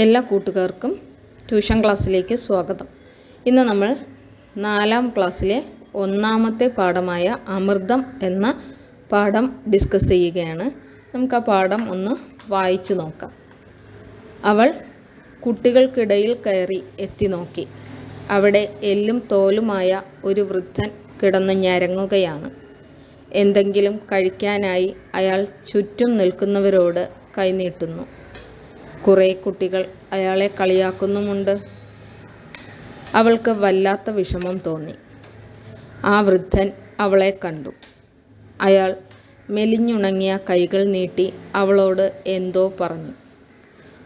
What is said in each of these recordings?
എല്ലാ കൂട്ടുകാർക്കും ട്യൂഷൻ ക്ലാസ്സിലേക്ക് സ്വാഗതം. ഇന്ന് നമ്മൾ നാലാം ക്ലാസ്സിലെ ഒന്നാമത്തെ പാഠമായ അമൃതം എന്ന പാഠം ഡിസ്കസ് ചെയ്യുകയാണ്. നമുക്ക് ആ പാഠം ഒന്ന് വായിച്ചു നോക്കാം. അവൾ കുട്ടികൾക്കിടയിൽ കയറി എത്തി നോക്കി. അവിടെ എല്ലും തോലുമായ ഒരു വൃദ്ധൻ കിടന്ന് ഞരങ്ങുകയാണ്. എന്തെങ്കിലും കഴിക്കാനായി അയാൾ ചുറ്റും നിൽക്കുന്നവരോട് കൈനീട്ടുന്നു കുറേ കുട്ടികൾ അയാളെ കളിയാക്കുന്നുമുണ്ട്. അവൾക്ക് വല്ലാത്ത വിഷമം തോന്നി. ആ വൃദ്ധൻ അവളെ കണ്ടു. അയാൾ മെലിഞ്ഞുണങ്ങിയ കൈകൾ നീട്ടി അവളോട് എന്തോ പറഞ്ഞു.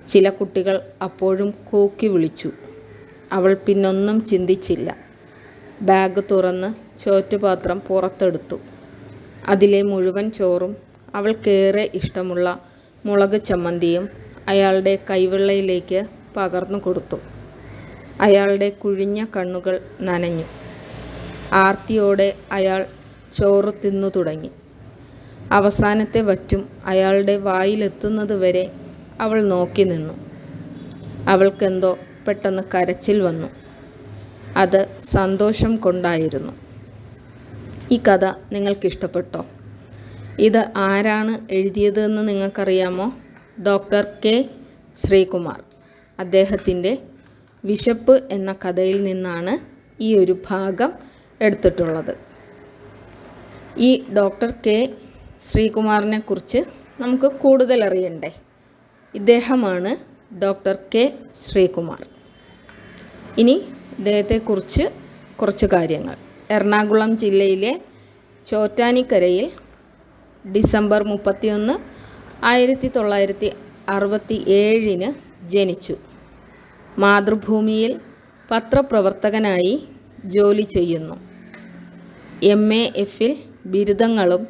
ചില കുട്ടികൾ അപ്പോഴും കൂക്കി വിളിച്ചു. അവൾ പിന്നൊന്നും ചിന്തിച്ചില്ല. ബാഗ് തുറന്ന് ചോറ്റുപാത്രം പുറത്തെടുത്തു. അതിലെ മുഴുവൻ ചോറും അവൾക്കേറെ ഇഷ്ടമുള്ള മുളക് ചമ്മന്തിയും അയാളുടെ കൈവെള്ളയിലേക്ക് പകർന്നു കൊടുത്തു. അയാളുടെ കുഴിഞ്ഞ കണ്ണുകൾ നനഞ്ഞു. ആർത്തിയോടെ അയാൾ ചോറ് തിന്നു തുടങ്ങി. അവസാനത്തെ വറ്റും അയാളുടെ വായിലെത്തുന്നത് വരെ അവൾ നോക്കി നിന്നു. അവൾക്കെന്തോ പെട്ടെന്ന് കരച്ചിൽ വന്നു. അത് സന്തോഷം കൊണ്ടായിരുന്നു. ഈ കഥ നിങ്ങൾക്കിഷ്ടപ്പെട്ടോ? ഇത് ആരാണ് എഴുതിയതെന്ന് നിങ്ങൾക്കറിയാമോ? Doctor K. ശ്രീകുമാർ. അദ്ദേഹത്തിന്റെ വിശപ്പ് എന്ന കഥയിൽ നിന്നാണ് ഈ ഒരു ഭാഗം എടുത്തിട്ടുള്ളത്. ഈ ഡോക്ടർ കെ. ശ്രീകുമാറിനെ കുറിച്ച് നമുക്ക് കൂടുതൽ അറിയണ്ടേ? ഇദ്ദേഹമാണ് ഡോക്ടർ കെ. ശ്രീകുമാർ. ഇനി ഇദ്ദേഹത്തെക്കുറിച്ച് കുറച്ച് കാര്യങ്ങൾ. എറണാകുളം ജില്ലയിലെ ചോറ്റാനിക്കരയിൽ ഡിസംബർ മുപ്പത്തിയൊന്ന് ആയിരത്തി തൊള്ളായിരത്തി അറുപത്തി ഏഴിന് ജനിച്ചു. മാതൃഭൂമിയിൽ പത്രപ്രവർത്തകനായി ജോലി ചെയ്യുന്നു. എം എ എഫിൽ ബിരുദങ്ങളും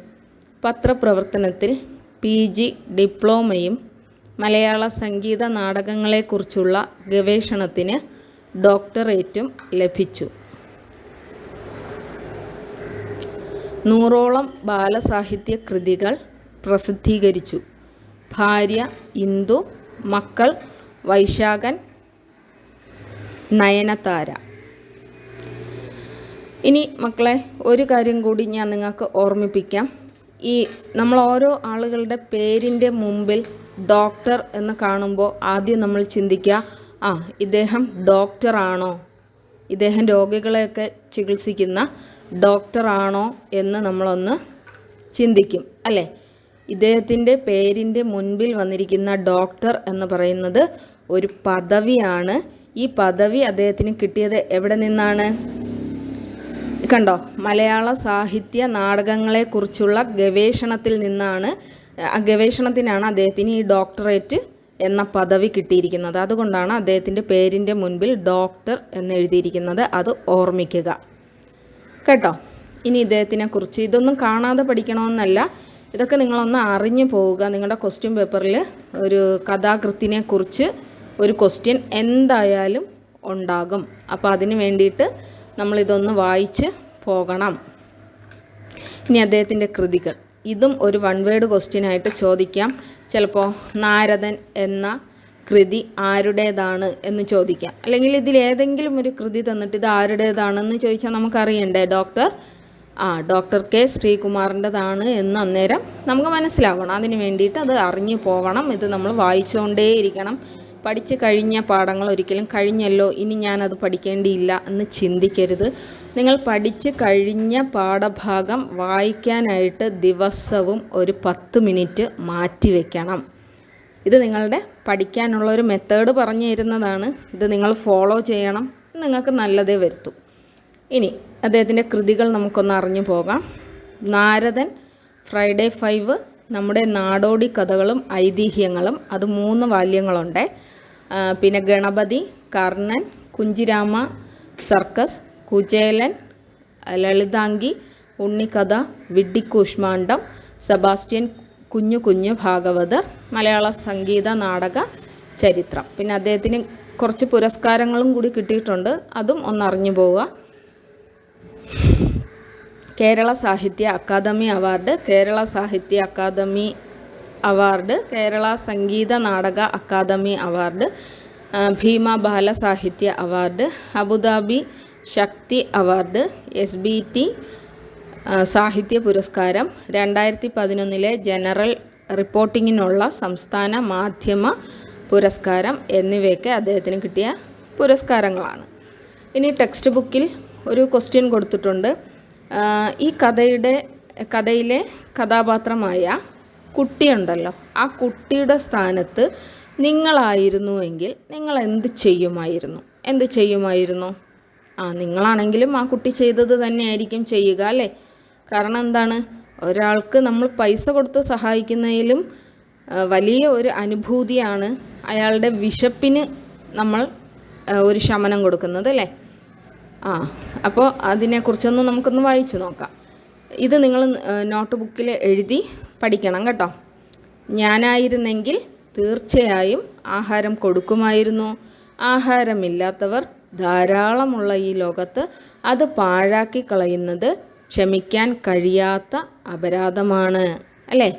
പത്രപ്രവർത്തനത്തിൽ പി ജി ഡിപ്ലോമയും മലയാള സംഗീത നാടകങ്ങളെക്കുറിച്ചുള്ള ഗവേഷണത്തിന് ഡോക്ടറേറ്റും ലഭിച്ചു. നൂറോളം ബാലസാഹിത്യ കൃതികൾ പ്രസിദ്ധീകരിച്ചു. ഭാര്യ ഇന്ദു മക്കൾ വൈശാഖൻ നയനതാര. ഇനി മക്കളെ ഒരു കാര്യം കൂടി ഞാൻ നിങ്ങൾക്ക് ഓർമ്മിപ്പിക്കാം. ഈ നമ്മൾ ഓരോ ആളുകളുടെ പേരിന്റെ മുമ്പിൽ ഡോക്ടർ എന്ന് കാണുമ്പോൾ ആദ്യം നമ്മൾ ചിന്തിക്കുക ആ ഇദ്ദേഹം ഡോക്ടറാണോ ഇദ്ദേഹം രോഗികളെയൊക്കെ ചികിത്സിക്കുന്ന ഡോക്ടറാണോ എന്ന് നമ്മളൊന്ന് ചിന്തിക്കും അല്ലേ? ഇദ്ദേഹത്തിന്റെ പേരിന്റെ മുൻപിൽ വന്നിരിക്കുന്ന ഡോക്ടർ എന്ന് പറയുന്നത് ഒരു പദവിയാണ്. ഈ പദവി അദ്ദേഹത്തിന് കിട്ടിയത് എവിടെ നിന്നാണ്? കണ്ടോ? മലയാള സാഹിത്യ നാടകങ്ങളെക്കുറിച്ചുള്ള ഗവേഷണത്തിൽ നിന്നാണ്. ഗവേഷണത്തിനാണ് അദ്ദേഹത്തിന് ഈ ഡോക്ടറേറ്റ് എന്ന പദവി കിട്ടിയിരിക്കുന്നത്. അതുകൊണ്ടാണ് അദ്ദേഹത്തിന്റെ പേരിന്റെ മുൻപിൽ ഡോക്ടർ എന്ന് എഴുതിയിരിക്കുന്നത്. അത് ഓർമ്മിക്കുക. കേട്ടോ? ഇനി ഇദ്ദേഹത്തിനെ കുറിച്ച് ഇതൊന്നും കാണാതെ പഠിക്കണമെന്നല്ല. ഇതൊക്കെ നിങ്ങളൊന്ന് അറിഞ്ഞു പോവുക. നിങ്ങളുടെ ക്വസ്റ്റ്യൻ പേപ്പറിൽ ഒരു കഥാകൃത്തിനെ കുറിച്ച് ഒരു ക്വസ്റ്റ്യൻ എന്തായാലും ഉണ്ടാകും. അപ്പോൾ അതിന് വേണ്ടിയിട്ട് നമ്മളിതൊന്ന് വായിച്ച് പോകണം. ഇനി അദ്ദേഹത്തിന്റെ കൃതികൾ. ഇതും ഒരു വൺ വേഡ് ക്വസ്റ്റ്യനായിട്ട് ചോദിക്കാം. ചിലപ്പോൾ നാരദൻ എന്ന കൃതി ആരുടേതാണ് എന്ന് ചോദിക്കാം. അല്ലെങ്കിൽ ഇതിൽ ഏതെങ്കിലും ഒരു കൃതി തന്നിട്ട് ഇത് ആരുടേതാണെന്ന് ചോദിച്ചാൽ നമുക്കറിയണ്ടേ? ഡോക്ടർ ആ ഡോക്ടർ കെ ശ്രീകുമാറിന്റെതാണ് എന്ന് അന്നേരം നമുക്ക് മനസ്സിലാവണം. അതിന് വേണ്ടിയിട്ട് അത് അറിഞ്ഞു പോകണം ഇത് നമ്മൾ വായിച്ചുകൊണ്ടേയിരിക്കണം പഠിച്ച് കഴിഞ്ഞ പാഠങ്ങൾ ഒരിക്കലും കഴിഞ്ഞല്ലോ. ഇനി ഞാനത് പഠിക്കേണ്ടിയില്ല എന്ന് ചിന്തിക്കരുത്. നിങ്ങൾ പഠിച്ച് കഴിഞ്ഞ പാഠഭാഗം വായിക്കാനായിട്ട് ദിവസവും ഒരു പത്ത് മിനിറ്റ് മാറ്റി വയ്ക്കണം ഇത് നിങ്ങളുടെ പഠിക്കാനുള്ള ഒരു മെത്തേഡ് പറഞ്ഞു തരുന്നതാണ്. ഇത് നിങ്ങൾ ഫോളോ ചെയ്യണം. നിങ്ങൾക്ക് നല്ലതേ വരുത്തൂ. ഇനി അദ്ദേഹത്തിന്റെ കൃതികൾ നമുക്കൊന്ന് അറിഞ്ഞു പോകാം. നാരദൻ ഫ്രൈഡേ ഫൈവ് നമ്മുടെ നാടോടി കഥകളും ഐതിഹ്യങ്ങളും അത് മൂന്ന് വാല്യങ്ങളുണ്ട്. പിന്നെ ഗണപതി കർണൻ കുഞ്ചിരാമ സർക്കസ് കുചേലൻ ലളിതാംഗി ഉണ്ണിക്കഥ വിഡ്ഡിക്കൂഷ്മാണ്ഡം സെബാസ്റ്റ്യൻ കുഞ്ഞു കുഞ്ഞു ഭാഗവതർ മലയാള സംഗീത നാടക ചരിത്രം. പിന്നെ അദ്ദേഹത്തിന് കുറച്ച് പുരസ്കാരങ്ങളും കൂടി കിട്ടിയിട്ടുണ്ട്. അതും ഒന്നറിഞ്ഞു പോവുക. കേരള സാഹിത്യ അക്കാദമി അവാർഡ് കേരള സാഹിത്യ academy award Kerala Sangeetha Nataka academy award Bhima Bala Sahitya award Abu Dhabi Sakthi award S B T Sahitya പുരസ്കാരം രണ്ടായിരത്തി പതിനൊന്നിലെ ജനറൽ റിപ്പോർട്ടിങ്ങിനുള്ള സംസ്ഥാന മാധ്യമ പുരസ്കാരം എന്നിവയൊക്കെ അദ്ദേഹത്തിന് കിട്ടിയ പുരസ്കാരങ്ങളാണ്. ഇനി ടെക്സ്റ്റ് ബുക്കിൽ ഒരു ക്വസ്റ്റ്യൻ കൊടുത്തിട്ടുണ്ട്. ഈ കഥയുടെ കഥയിലെ കഥാപാത്രമായ കുട്ടിയുണ്ടല്ലോ. ആ കുട്ടിയുടെ സ്ഥാനത്ത് നിങ്ങളായിരുന്നുവെങ്കിൽ നിങ്ങൾ എന്ത് ചെയ്യുമായിരുന്നു? എന്ത് ചെയ്യുമായിരുന്നു? ആ നിങ്ങളാണെങ്കിലും ആ കുട്ടി ചെയ്തത് തന്നെയായിരിക്കും ചെയ്യുക അല്ലേ? കാരണം എന്താണ്? ഒരാൾക്ക് നമ്മൾ പൈസ കൊടുത്ത് സഹായിക്കുന്നതിലും വലിയ ഒരു അനുഭൂതിയാണ് അയാളുടെ വിശപ്പിന് നമ്മൾ ഒരു ശമനം കൊടുക്കുന്നത് അല്ലേ? ആ അപ്പോൾ അതിനെക്കുറിച്ചൊന്ന് നമുക്കൊന്ന് വായിച്ചു നോക്കാം. ഇത് നിങ്ങൾ നോട്ട് ബുക്കിൽ എഴുതി പഠിക്കണം കേട്ടോ. ഞാനായിരുന്നെങ്കിൽ തീർച്ചയായും ആഹാരം കൊടുക്കുമായിരുന്നു. ആഹാരമില്ലാത്തവർ ധാരാളമുള്ള ഈ ലോകത്ത് അത് പാഴാക്കി കളയുന്നത് ക്ഷമിക്കാൻ കഴിയാത്ത അപരാധമാണ്. അല്ലേ?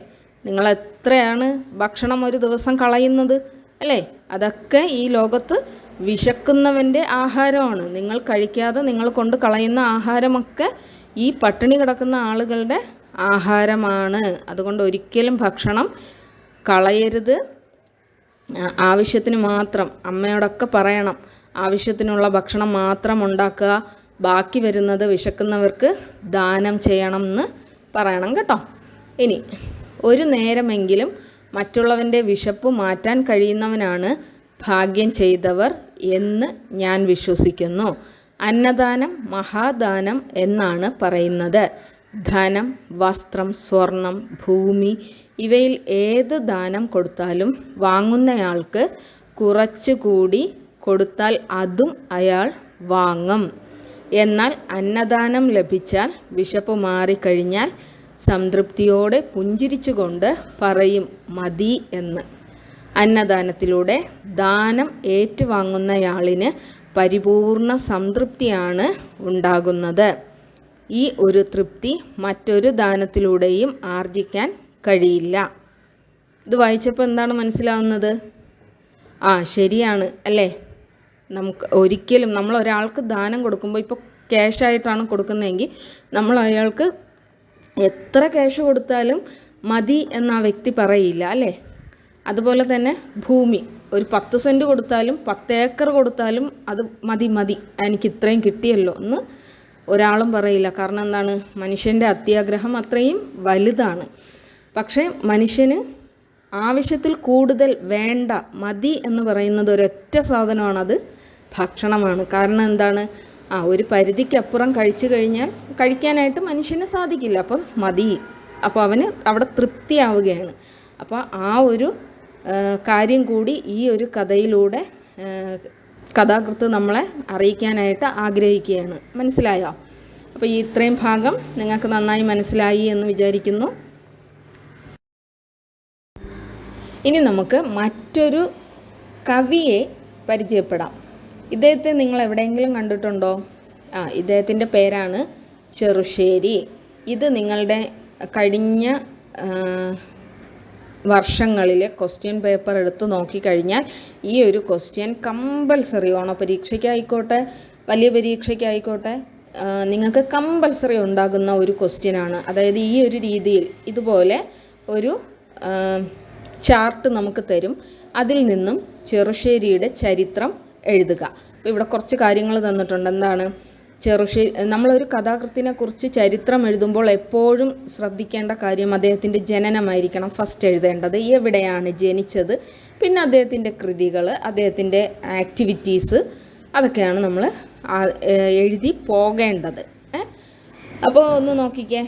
നിങ്ങൾ എത്രയാണ് ഭക്ഷണം ഒരു ദിവസം കളയുന്നത്? അല്ലേ? അതൊക്കെ ഈ ലോകത്ത് വിശക്കുന്നവന്റെ ആഹാരമാണ്. നിങ്ങൾ കഴിക്കാതെ നിങ്ങൾ കൊണ്ട് കളയുന്ന ആഹാരമൊക്കെ ഈ പട്ടിണി കിടക്കുന്ന ആളുകളുടെ ആഹാരമാണ്. അതുകൊണ്ട് ഒരിക്കലും ഭക്ഷണം കളയരുത്. ആവശ്യത്തിന് മാത്രം. അമ്മയോടൊക്കെ പറയണം. ആവശ്യത്തിനുള്ള ഭക്ഷണം മാത്രം ഉണ്ടാക്കുക. ബാക്കി വരുന്നത് വിശക്കുന്നവർക്ക് ദാനം ചെയ്യണം എന്ന് പറയണം കേട്ടോ. ഇനി ഒരു നേരമെങ്കിലും മറ്റുള്ളവന്റെ വിശപ്പ് മാറ്റാൻ കഴിയുന്നവനാണ് ഭാഗ്യം ചെയ്തവർ. എന്ന് ഞാൻ വിശ്വസിക്കുന്നു. അന്നദാനം മഹാദാനം എന്നാണ് പറയുന്നത്. ധനം വസ്ത്രം സ്വർണം ഭൂമി ഇവയിൽ ഏത് ദാനം കൊടുത്താലും വാങ്ങുന്നയാൾക്ക് കുറച്ചുകൂടി കൊടുത്താൽ അതും അയാൾ വാങ്ങും. എന്നാൽ അന്നദാനം ലഭിച്ചാൽ വിശപ്പ് മാറിക്കഴിഞ്ഞാൽ സംതൃപ്തിയോടെ പുഞ്ചിരിച്ചുകൊണ്ട് പറയും മതി എന്ന്. അന്നദാനത്തിലൂടെ ദാനം ഏറ്റുവാങ്ങുന്നയാളിന് പരിപൂർണ സംതൃപ്തിയാണ് ഉണ്ടാകുന്നത്. ഈ ഒരു തൃപ്തി മറ്റൊരു ദാനത്തിലൂടെയും ആർജിക്കാൻ കഴിയില്ല. ഇത് വായിച്ചപ്പോൾ എന്താണ് മനസ്സിലാവുന്നത്? ആ ശരിയാണ് അല്ലേ? നമുക്ക് ഒരിക്കലും നമ്മൾ ഒരാൾക്ക് ദാനം കൊടുക്കുമ്പോൾ ഇപ്പോൾ ക്യാഷായിട്ടാണ് കൊടുക്കുന്നതെങ്കിൽ നമ്മൾ അയാൾക്ക് എത്ര ക്യാഷ് കൊടുത്താലും മതി എന്ന ആ വ്യക്തി പറയില്ല അല്ലേ? അതുപോലെ തന്നെ ഭൂമി. ഒരു പത്ത് സെന്റ് കൊടുത്താലും പത്ത് ഏക്കർ കൊടുത്താലും അത് മതി മതി. എനിക്ക് ഇത്രയും കിട്ടിയല്ലോ എന്ന് ഒരാളും പറയില്ല. കാരണം എന്താണ്? മനുഷ്യന്റെ അത്യാഗ്രഹം അത്രയും വലുതാണ്. പക്ഷേ മനുഷ്യന് ആവശ്യത്തിൽ കൂടുതൽ വേണ്ട മതി എന്ന് പറയുന്നത് ഒരൊറ്റ സാധനമാണത് ഭക്ഷണമാണ്. കാരണം എന്താണ്? ആ ഒരു പരിധിക്കപ്പുറം കഴിച്ചു കഴിഞ്ഞാൽ കഴിക്കാനായിട്ട് മനുഷ്യന് സാധിക്കില്ല. അപ്പം മതി. അപ്പോൾ അവന് അവിടെ തൃപ്തിയാവുകയാണ്. അപ്പോൾ ആ ഒരു കാര്യം കൂടി ഈ ഒരു കഥയിലൂടെ കഥാകൃത്ത് നമ്മളെ അറിയിക്കാനായിട്ട് ആഗ്രഹിക്കുകയാണ്. മനസ്സിലായോ? അപ്പോൾ ഈ ഇത്രയും ഭാഗം നിങ്ങൾക്ക് നന്നായി മനസ്സിലായി എന്ന് വിചാരിക്കുന്നു. ഇനി നമുക്ക് മറ്റൊരു കവിയെ പരിചയപ്പെടാം. ഇദ്ദേഹത്തെ നിങ്ങൾ എവിടെയെങ്കിലും കണ്ടിട്ടുണ്ടോ? ആ ഇദ്ദേഹത്തിന്റെ പേരാണ് ചെറുശ്ശേരി. ഇത് നിങ്ങളുടെ കഴിഞ്ഞ വർഷങ്ങളിലെ ക്വസ്റ്റ്യൻ പേപ്പർ എടുത്ത് നോക്കിക്കഴിഞ്ഞാൽ ഈ ഒരു ക്വസ്റ്റ്യൻ കമ്പൽസറി ഓണോ പരീക്ഷയ്ക്കായിക്കോട്ടെ വലിയ പരീക്ഷയ്ക്കായിക്കോട്ടെ നിങ്ങൾക്ക് കമ്പൽസറി ഉണ്ടാകുന്ന ഒരു ക്വസ്റ്റ്യനാണ് അതായത് ഈ ഒരു രീതിയിൽ ഇതുപോലെ ഒരു ചാർട്ട് നമുക്ക് തരും. അതിൽ നിന്നും ചെറുശ്ശേരിയുടെ ചരിത്രം എഴുതുക. അപ്പോൾ ഇവിടെ കുറച്ച് കാര്യങ്ങൾ തന്നിട്ടുണ്ട്. എന്താണ്? ചെറുശ്ശേരി നമ്മളൊരു കഥാകൃത്തിനെ കുറിച്ച് ചരിത്രം എഴുതുമ്പോൾ എപ്പോഴും ശ്രദ്ധിക്കേണ്ട കാര്യം അദ്ദേഹത്തിന്റെ ജനനമായിരിക്കണം ഫസ്റ്റ് എഴുതേണ്ടത്. എവിടെയാണ് ജനിച്ചത് പിന്നെ അദ്ദേഹത്തിന്റെ കൃതികൾ അദ്ദേഹത്തിന്റെ ആക്ടിവിറ്റീസ് അതൊക്കെയാണ് നമ്മൾ എഴുതി പോകേണ്ടത്. അപ്പോൾ ഒന്ന് നോക്കിക്കേ.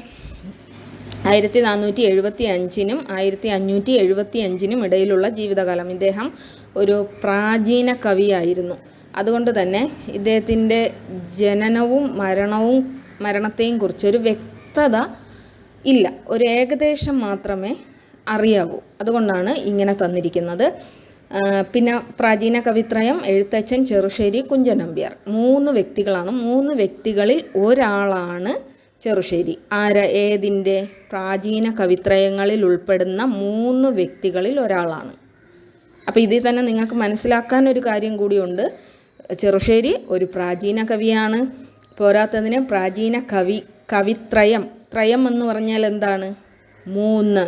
ആയിരത്തി നാനൂറ്റി എഴുപത്തി അഞ്ചിനും ആയിരത്തി അഞ്ഞൂറ്റി എഴുപത്തി അഞ്ചിനും ഇടയിലുള്ള ജീവിതകാലം. ഇദ്ദേഹം ഒരു പ്രാചീന കവിയായിരുന്നു. അതുകൊണ്ട് തന്നെ ഇദ്ദേഹത്തിന്റെ ജനനവും മരണവും മരണത്തെയും കുറിച്ചൊരു വ്യക്തത ഇല്ല. ഒരു ഏകദേശം മാത്രമേ അറിയാവൂ. അതുകൊണ്ടാണ് ഇങ്ങനെ തന്നിരിക്കുന്നത്. പിന്നെ പ്രാചീന കവിത്രയം എഴുത്തച്ഛൻ ചെറുശ്ശേരി കുഞ്ചൻ നമ്പ്യാർ മൂന്ന് വ്യക്തികളാണ്. മൂന്ന് വ്യക്തികളിൽ ഒരാളാണ് ചെറുശ്ശേരി. ആര? ഏതിന്റെ? പ്രാചീന കവിത്രയങ്ങളിൽ ഉൾപ്പെടുന്ന മൂന്ന് വ്യക്തികളിൽ ഒരാളാണ്. അപ്പോൾ ഇതിൽ തന്നെ നിങ്ങൾക്ക് മനസ്സിലാക്കാൻ ഒരു കാര്യം കൂടിയുണ്ട്. ചെറുശ്ശേരി ഒരു പ്രാചീന കവിയാണ്. പോരാത്തതിന് പ്രാചീന കവി കവിത്രയം ത്രയം എന്ന് പറഞ്ഞാൽ എന്താണ്? മൂന്ന്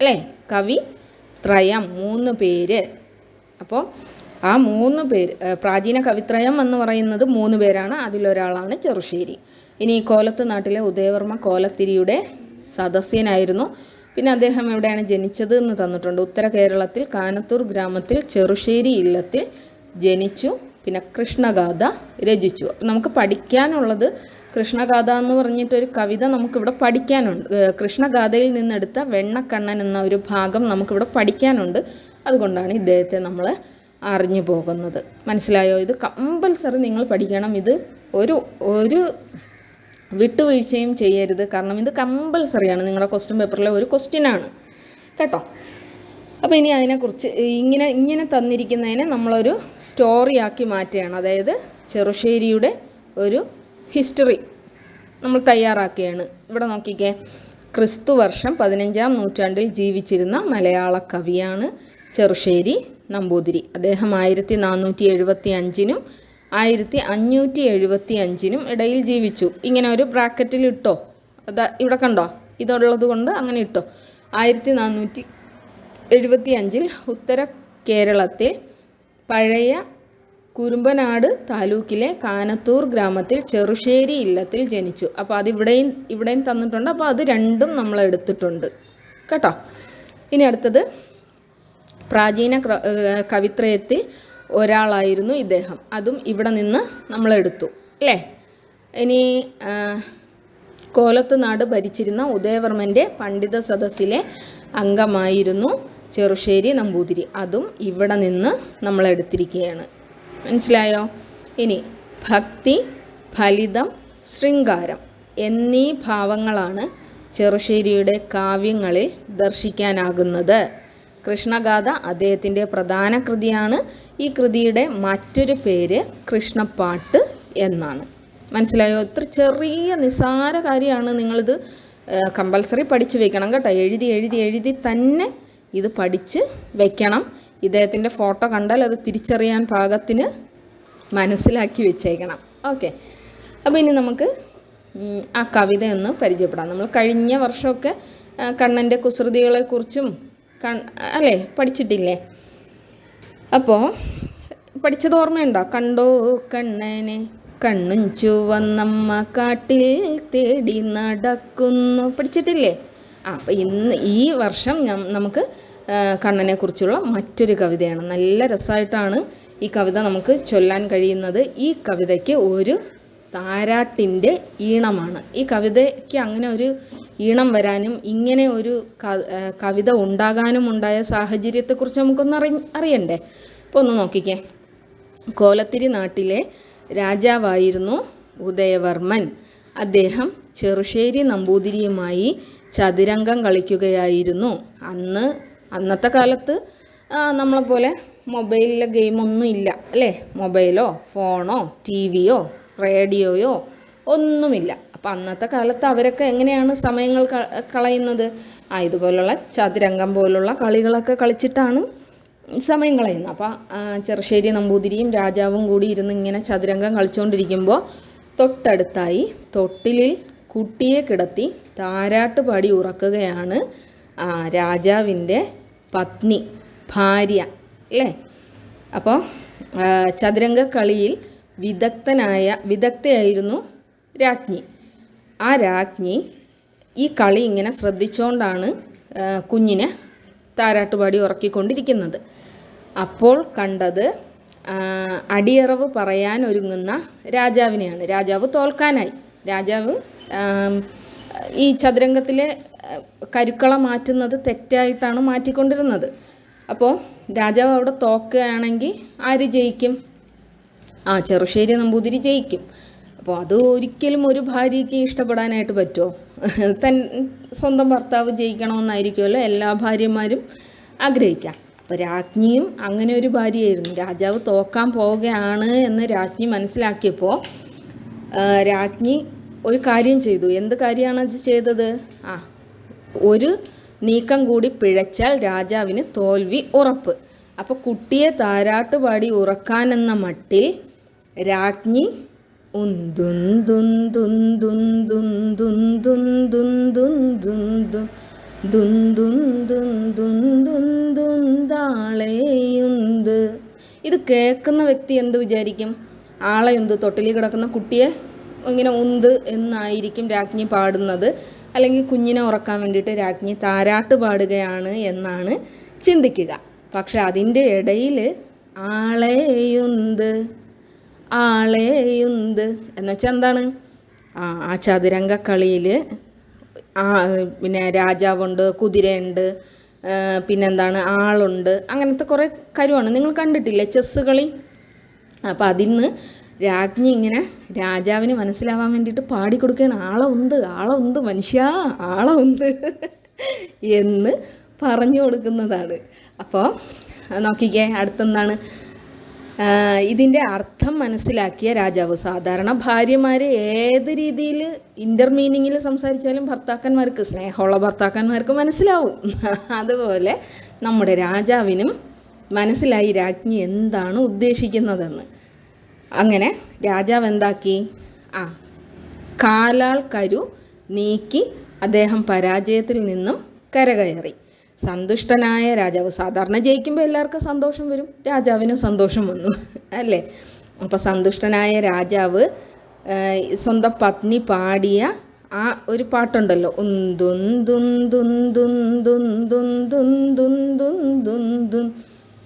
അല്ലേ? കവി ത്രയം മൂന്ന് പേര്. അപ്പോൾ ആ മൂന്ന് പേര് പ്രാചീന കവിത്രയം എന്ന് പറയുന്നത് മൂന്ന് പേരാണ്. അതിലൊരാളാണ് ചെറുശ്ശേരി. ഇനി കോലത്ത് നാട്ടിലെ ഉദയവർമ്മ കോലത്തിരിയുടെ സദസ്യനായിരുന്നു. പിന്നെ അദ്ദേഹം എവിടെയാണ് ജനിച്ചത് എന്ന് തന്നിട്ടുണ്ട്. ഉത്തര കേരളത്തിൽ കാനത്തൂർ ഗ്രാമത്തിൽ ചെറുശ്ശേരി ഇല്ലത്തിൽ ജനിച്ചു. പിന്നെ കൃഷ്ണഗാഥ രചിച്ചു. അപ്പം നമുക്ക് പഠിക്കാനുള്ളത് കൃഷ്ണഗാഥ എന്ന് പറഞ്ഞിട്ടൊരു കവിത നമുക്കിവിടെ പഠിക്കാനുണ്ട്. കൃഷ്ണഗാഥയിൽ നിന്നെടുത്ത വെണ്ണക്കണ്ണൻ എന്ന ഒരു ഭാഗം നമുക്കിവിടെ പഠിക്കാനുണ്ട്. അതുകൊണ്ടാണ് ഇദ്ദേഹത്തെ നമ്മൾ അറിഞ്ഞു പോകുന്നത്. മനസ്സിലായോ? ഇത് കമ്പൽസറി നിങ്ങൾ പഠിക്കണം. ഇത് ഒരു ഒരു വിട്ടുവീഴ്ചയും ചെയ്യരുത്. കാരണം ഇത് കമ്പൽസറിയാണ്. നിങ്ങളുടെ ക്വസ്റ്റ്യൻ പേപ്പറിലെ ഒരു ക്വസ്റ്റ്യനാണ് കേട്ടോ? അപ്പോൾ ഇനി അതിനെക്കുറിച്ച് ഇങ്ങനെ ഇങ്ങനെ തന്നിരിക്കുന്നതിനെ നമ്മളൊരു സ്റ്റോറിയാക്കി മാറ്റുകയാണ്. അതായത് ചെറുശ്ശേരിയുടെ ഒരു ഹിസ്റ്ററി നമ്മൾ തയ്യാറാക്കുകയാണ്. ഇവിടെ നോക്കിക്കേ. ക്രിസ്തു വർഷം പതിനഞ്ചാം നൂറ്റാണ്ടിൽ ജീവിച്ചിരുന്ന മലയാള കവിയാണ് ചെറുശ്ശേരി നമ്പൂതിരി. അദ്ദേഹം ആയിരത്തി നാനൂറ്റി എഴുപത്തി അഞ്ചിനും ആയിരത്തി അഞ്ഞൂറ്റി എഴുപത്തി അഞ്ചിനും ഇടയിൽ ജീവിച്ചു. ഇങ്ങനെ ഒരു ബ്രാക്കറ്റിൽ ഇട്ടോ? അതാ ഇവിടെ കണ്ടോ? ഇതുള്ളത് കൊണ്ട് അങ്ങനെ ഇട്ടോ? ആയിരത്തി നാനൂറ്റി എഴുപത്തി അഞ്ചിൽ ഉത്തര കേരളത്തെ പഴയ കുറുമ്പനാട് താലൂക്കിലെ കാനത്തൂർ ഗ്രാമത്തിൽ ചെറുശ്ശേരി ഇല്ലത്തിൽ ജനിച്ചു. അപ്പോൾ അത് ഇവിടെയും തന്നിട്ടുണ്ട്. അപ്പോൾ അത് രണ്ടും നമ്മൾ എടുത്തിട്ടുണ്ട്. കേട്ടോ? ഇനി അടുത്തത്. പ്രാചീന കവിത്രയത്തിൽ ഒരാളായിരുന്നു ഇദ്ദേഹം. അതും ഇവിടെ നിന്ന് നമ്മൾ എടുത്തു. അല്ലേ? ഇനി കോലത്തുനാട് കോലത്ത് നാട് ഭരിച്ചിരുന്ന ഉദയവർമ്മന്റെ പണ്ഡിത സദസ്സിലെ അംഗമായിരുന്നു ചെറുശ്ശേരി നമ്പൂതിരി. അതും ഇവിടെ നിന്ന് നമ്മൾ എടുത്തിരിക്കുകയാണ്. മനസ്സിലായോ? ഇനി ഭക്തി ഫലിതം ശൃംഗാരം എന്നീ ഭാവങ്ങളാണ് ചെറുശ്ശേരിയുടെ കാവ്യങ്ങളിൽ ദർശിക്കാനാകുന്നത്. കൃഷ്ണഗാഥ അദ്ദേഹത്തിന്റെ പ്രധാന കൃതിയാണ്. ഈ കൃതിയുടെ മറ്റൊരു പേര് കൃഷ്ണപ്പാട്ട് എന്നാണ്. മനസ്സിലായോ? ഇത്ര ചെറിയ നിസാര കാര്യമാണ് നിങ്ങളിത് കമ്പൽസറി പഠിച്ചു വെക്കണം കേട്ടോ. എഴുതി എഴുതി എഴുതി തന്നെ ഇത് പഠിച്ച് വെക്കണം. ഇദ്ദേഹത്തിന്റെ ഫോട്ടോ കണ്ടാൽ അത് തിരിച്ചറിയാൻ പാകത്തിന് മനസ്സിലാക്കി വെച്ചേക്കണം. ഓക്കെ. അപ്പോൾ ഇനി നമുക്ക് ആ കവിത ഒന്ന് പരിചയപ്പെടാം. നമ്മൾ കഴിഞ്ഞ വർഷമൊക്കെ കണ്ണന്റെ കുസൃതികളെക്കുറിച്ചും കൺ അല്ലേ പഠിച്ചിട്ടില്ലേ? അപ്പോൾ പഠിച്ചത് ഓർമ്മയുണ്ടോ? കണ്ടോ കണ്ണനെ കണ്ണും ചുവന്നമ്മ കാട്ടിൽ തേടി നടക്കുന്നു. പഠിച്ചിട്ടില്ലേ? ആ അപ്പം ഇന്ന് ഈ വർഷം നമുക്ക് കണ്ണനെ കണ്ണനെക്കുറിച്ചുള്ള മറ്റൊരു കവിതയാണ്. നല്ല രസമായിട്ടാണ് ഈ കവിത നമുക്ക് ചൊല്ലാൻ കഴിയുന്നത്. ഈ കവിതയ്ക്ക് ഒരു താരാട്ടിന്റെ ഈണമാണ്. ഈ കവിതയ്ക്ക് അങ്ങനെ ഒരു ഈണം വരാനും ഇങ്ങനെ ഒരു കവിത ഉണ്ടാകാനും ഉണ്ടായ സാഹചര്യത്തെക്കുറിച്ച് നമുക്കൊന്ന് അറി അറിയണ്ടേ? അപ്പോൾ ഒന്ന് നോക്കിക്കേ. കോലത്തിരി നാട്ടിലെ രാജാവായിരുന്നു ഉദയവർമ്മൻ. അദ്ദേഹം ചെറുശ്ശേരി നമ്പൂതിരിയുമായി ചതുരംഗം കളിക്കുകയായിരുന്നു. അന്ന് അന്നത്തെ കാലത്ത് നമ്മളെപ്പോലെ മൊബൈലിലെ ഗെയിമൊന്നും ഇല്ല അല്ലേ? മൊബൈലോ ഫോണോ ടി വിയോ റേഡിയോയോ ഒന്നുമില്ല. അപ്പം അന്നത്തെ കാലത്ത് അവരൊക്കെ എങ്ങനെയാണ് സമയങ്ങൾ കളയുന്നത്? ആ ഇതുപോലുള്ള ചതുരംഗം പോലുള്ള കളികളൊക്കെ കളിച്ചിട്ടാണ് സമയം കളയുന്നത്. അപ്പോൾ ചെറുശ്ശേരി നമ്പൂതിരിയും രാജാവും കൂടി ഇരുന്ന് ഇങ്ങനെ ചതുരംഗം കളിച്ചുകൊണ്ടിരിക്കുമ്പോൾ തൊട്ടടുത്തായി തൊട്ടിലിൽ കുട്ടിയെ കിടത്തി താരാട്ട് പാടി ഉറക്കുകയാണ് രാജാവിന്റെ പത്നി ഭാര്യ അല്ലേ? അപ്പോൾ ചതുരംഗ കളിയിൽ വിദഗ്ധനായ വിദഗ്ധയായിരുന്നു രാജ്ഞി. ആ രാജ്ഞി ഈ കളി ഇങ്ങനെ ശ്രദ്ധിച്ചുകൊണ്ടാണ് കുഞ്ഞിനെ താരാട്ടുപാടി ഉറക്കിക്കൊണ്ടിരിക്കുന്നത്. അപ്പോൾ കണ്ടത് അടിയറവ് പറയാൻ ഒരുങ്ങുന്ന രാജാവിനെയാണ്. രാജാവ് തോൽക്കാനായി. രാജാവ് ഈ ചതുരംഗത്തിലെ കരുക്കള മാറ്റുന്നത് തെറ്റായിട്ടാണ് മാറ്റിക്കൊണ്ടിരുന്നത്. അപ്പോൾ രാജാവ് അവിടെ തോക്കുകയാണെങ്കിൽ ആര് ജയിക്കും? ആ ചെറുശ്ശേരി നമ്പൂതിരി ജയിക്കും. അപ്പോൾ അത് ഒരിക്കലും ഒരു ഭാര്യയ്ക്ക് ഇഷ്ടപ്പെടാനായിട്ട് പറ്റുമോ? തൻ സ്വന്തം ഭർത്താവ് ജയിക്കണമെന്നായിരിക്കുമല്ലോ എല്ലാ ഭാര്യമാരും ആഗ്രഹിക്കാം. അപ്പോൾ രാജ്ഞിയും അങ്ങനെ ഒരു ഭാര്യയായിരുന്നു. രാജാവ് തോക്കാൻ പോവുകയാണ് എന്ന് രാജ്ഞി മനസ്സിലാക്കിയപ്പോൾ രാജ്ഞി ഒരു കാര്യം ചെയ്തു. എന്ത് കാര്യമാണ് അത് ചെയ്തത്? ആ ഒരു നീക്കം കൂടി പിഴച്ചാൽ രാജാവിന് തോൽവി ഉറപ്പ്. അപ്പോൾ കുട്ടിയെ താരാട്ട് പാടി ഉറക്കാനെന്ന മട്ടിൽ രാജ്ഞി ഇത് കേൾക്കുന്ന വ്യക്തി എന്ത് വിചാരിക്കും ആളെയുന്ത് തൊട്ടിലിൽ കിടക്കുന്ന കുട്ടിയെ ഇങ്ങനെ ഉന്ത് എന്നായിരിക്കും രാജ്ഞി പാടുന്നത്. അല്ലെങ്കിൽ കുഞ്ഞിനെ ഉറക്കാൻ വേണ്ടിയിട്ട് രാജ്ഞി താരാട്ട് പാടുകയാണ് എന്നാണ് ചിന്തിക്കുക. പക്ഷെ അതിന്റെ ഇടയിൽ ആളെയുന്ത് ആളെയുന്ത് എന്നുവെച്ചാൽ എന്താണ്? ആ ആ ചതുരംഗ കളിയിൽ ആ പിന്നെ രാജാവുണ്ട് കുതിരയുണ്ട് പിന്നെന്താണ്? ആളുണ്ട്. അങ്ങനത്തെ കുറേ കാര്യമാണ് നിങ്ങൾ കണ്ടിട്ടില്ലേ ചെസ്സ് കളി? അപ്പോൾ അതിൽ നിന്ന് രാജ്ഞി ഇങ്ങനെ രാജാവിന് മനസ്സിലാവാൻ വേണ്ടിയിട്ട് പാടിക്കൊടുക്കുകയാണ് ആളെ ഉണ്ട് ആളെ ഉണ്ട് മനുഷ്യ ആളെ ഉണ്ട് എന്ന് പറഞ്ഞു കൊടുക്കുന്നതാണ്. അപ്പോൾ നോക്കിക്കേ അടുത്തെന്താണ്? ഇതിന്റെ അർത്ഥം മനസ്സിലാക്കിയ രാജാവ്. സാധാരണ ഭാര്യമാർ ഏത് രീതിയിൽ ഇന്റർ മീനിങ്ങിൽ സംസാരിച്ചാലും ഭർത്താക്കന്മാർക്ക് സ്നേഹമുള്ള ഭർത്താക്കന്മാർക്ക് മനസ്സിലാവും. അതുപോലെ നമ്മുടെ രാജാവിനും മനസ്സിലായി രാജ്ഞി എന്താണ് ഉദ്ദേശിക്കുന്നതെന്ന്. അങ്ങനെ രാജാവ് എന്താക്കി? ആ കാലാൾ കരു നീക്കി അദ്ദേഹം പരാജയത്തിൽ നിന്നും കരകയറി. സന്തുഷ്ടനായ രാജാവ് സാധാരണ ജയിക്കുമ്പോൾ എല്ലാവർക്കും സന്തോഷം വരും. രാജാവിനും സന്തോഷം വന്നു അല്ലേ? അപ്പോൾ സന്തുഷ്ടനായ രാജാവ് സ്വന്തം പത്നി പാടിയ ആ ഒരു പാട്ടുണ്ടല്ലോ.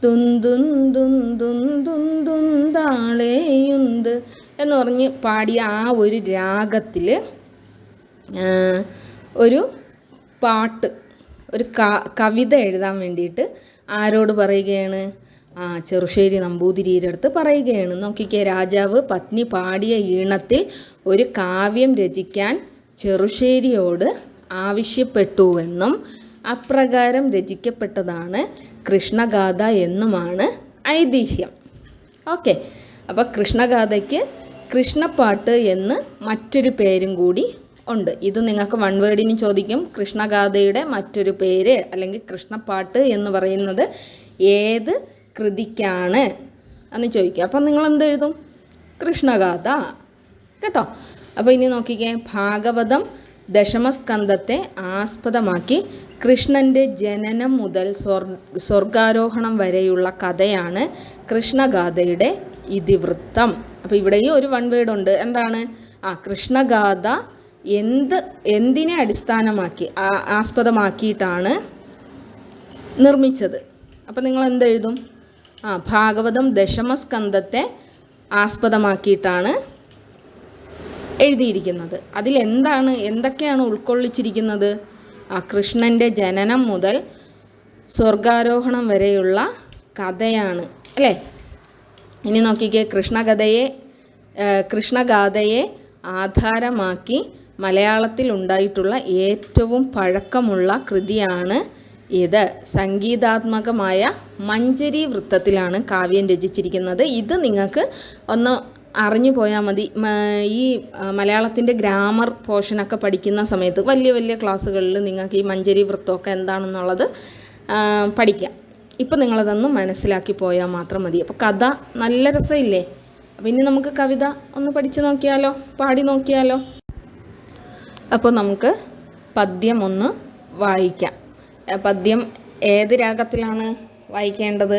തുന്തുന്തുന്തുന്തുന്തുന്താളേയുന്ത് എന്ന് പറഞ്ഞ് പാടിയ ആ ഒരു രാഗത്തിൽ ഒരു പാട്ട് ഒരു കവിത എഴുതാൻ വേണ്ടിയിട്ട് ആരോട് പറയുകയാണ്? ആ ചെറുശ്ശേരി നമ്പൂതിരിയുടെ അടുത്ത് പറയുകയാണ്. നോക്കിക്കേ രാജാവ് പത്നി പാടിയ ഈണത്തിൽ ഒരു കാവ്യം രചിക്കാൻ ചെറുശ്ശേരിയോട് ആവശ്യപ്പെട്ടുവെന്നും അപ്രകാരം രചിക്കപ്പെട്ടതാണ് കൃഷ്ണഗാഥ എന്നുമാണ് ഐതിഹ്യം. ഓക്കെ. അപ്പോൾ കൃഷ്ണഗാഥയ്ക്ക് കൃഷ്ണപ്പാട്ട് എന്ന് മറ്റൊരു പേരും കൂടി ഉണ്ട്. ഇത് നിങ്ങൾക്ക് വൺ വേർഡിന് ചോദിക്കും. കൃഷ്ണഗാഥയുടെ മറ്റൊരു പേര് അല്ലെങ്കിൽ കൃഷ്ണപ്പാട്ട് എന്ന് പറയുന്നത് ഏത് കൃതിക്കാണ് എന്ന് ചോദിക്കുക. അപ്പം നിങ്ങൾ എന്തെഴുതും കൃഷ്ണഗാഥ. കേട്ടോ? അപ്പോൾ ഇനി നോക്കിക്കേ. ഭാഗവതം ദശമസ്കന്ധത്തെ ആസ്പദമാക്കി കൃഷ്ണന്റെ ജനനം മുതൽ സ്വർ സ്വർഗാരോഹണം വരെയുള്ള കഥയാണ് കൃഷ്ണഗാഥയുടെ ഇതിവൃത്തം. അപ്പോൾ ഇവിടെയും ഒരു വൺ വേർഡ് ഉണ്ട് എന്താണ്? ആ കൃഷ്ണഗാഥ എന്ത് എന്തിനെ അടിസ്ഥാനമാക്കി ആസ്പദമാക്കിയിട്ടാണ് നിർമ്മിച്ചത്? അപ്പം നിങ്ങൾ എന്തെഴുതും ആ ഭാഗവതം ദശമസ്കന്ധത്തെ ആസ്പദമാക്കിയിട്ടാണ് എഴുതിയിരിക്കുന്നത്. അതിൽ എന്താണ് എന്തൊക്കെയാണ് ഉൾക്കൊള്ളിച്ചിരിക്കുന്നത്? ആ കൃഷ്ണന്റെ ജനനം മുതൽ സ്വർഗാരോഹണം വരെയുള്ള കഥയാണ് അല്ലേ? ഇനി നോക്കിക്കേ കൃഷ്ണകഥയെ കൃഷ്ണഗാഥയെ ആധാരമാക്കി മലയാളത്തിൽ ഉണ്ടായിട്ടുള്ള ഏറ്റവും പഴക്കമുള്ള കൃതിയാണ് ഇത്. സംഗീതാത്മകമായ മഞ്ചരി വൃത്തത്തിലാണ് കാവ്യം രചിച്ചിരിക്കുന്നത്. ഇത് നിങ്ങൾക്ക് ഒന്ന് അറിഞ്ഞു പോയാൽ മതി. ഈ മലയാളത്തിന്റെ ഗ്രാമർ പോർഷനൊക്കെ പഠിക്കുന്ന സമയത്ത് വലിയ വലിയ ക്ലാസ്സുകളിൽ നിങ്ങൾക്ക് ഈ മഞ്ചരി വൃത്തമൊക്കെ എന്താണെന്നുള്ളത് പഠിക്കാം. ഇപ്പം നിങ്ങളതൊന്ന് മനസ്സിലാക്കി പോയാൽ മാത്രം മതി. അപ്പോൾ കഥ നല്ല രസമില്ലേ അപ്പോൾ ഇനി നമുക്ക് കവിത ഒന്ന് പഠിച്ചു നോക്കിയാലോ? പാടി നോക്കിയാലോ? അപ്പോൾ നമുക്ക് പദ്യം ഒന്ന് വായിക്കാം. പദ്യം ഏത് രാഗത്തിലാണ് വായിക്കേണ്ടത്?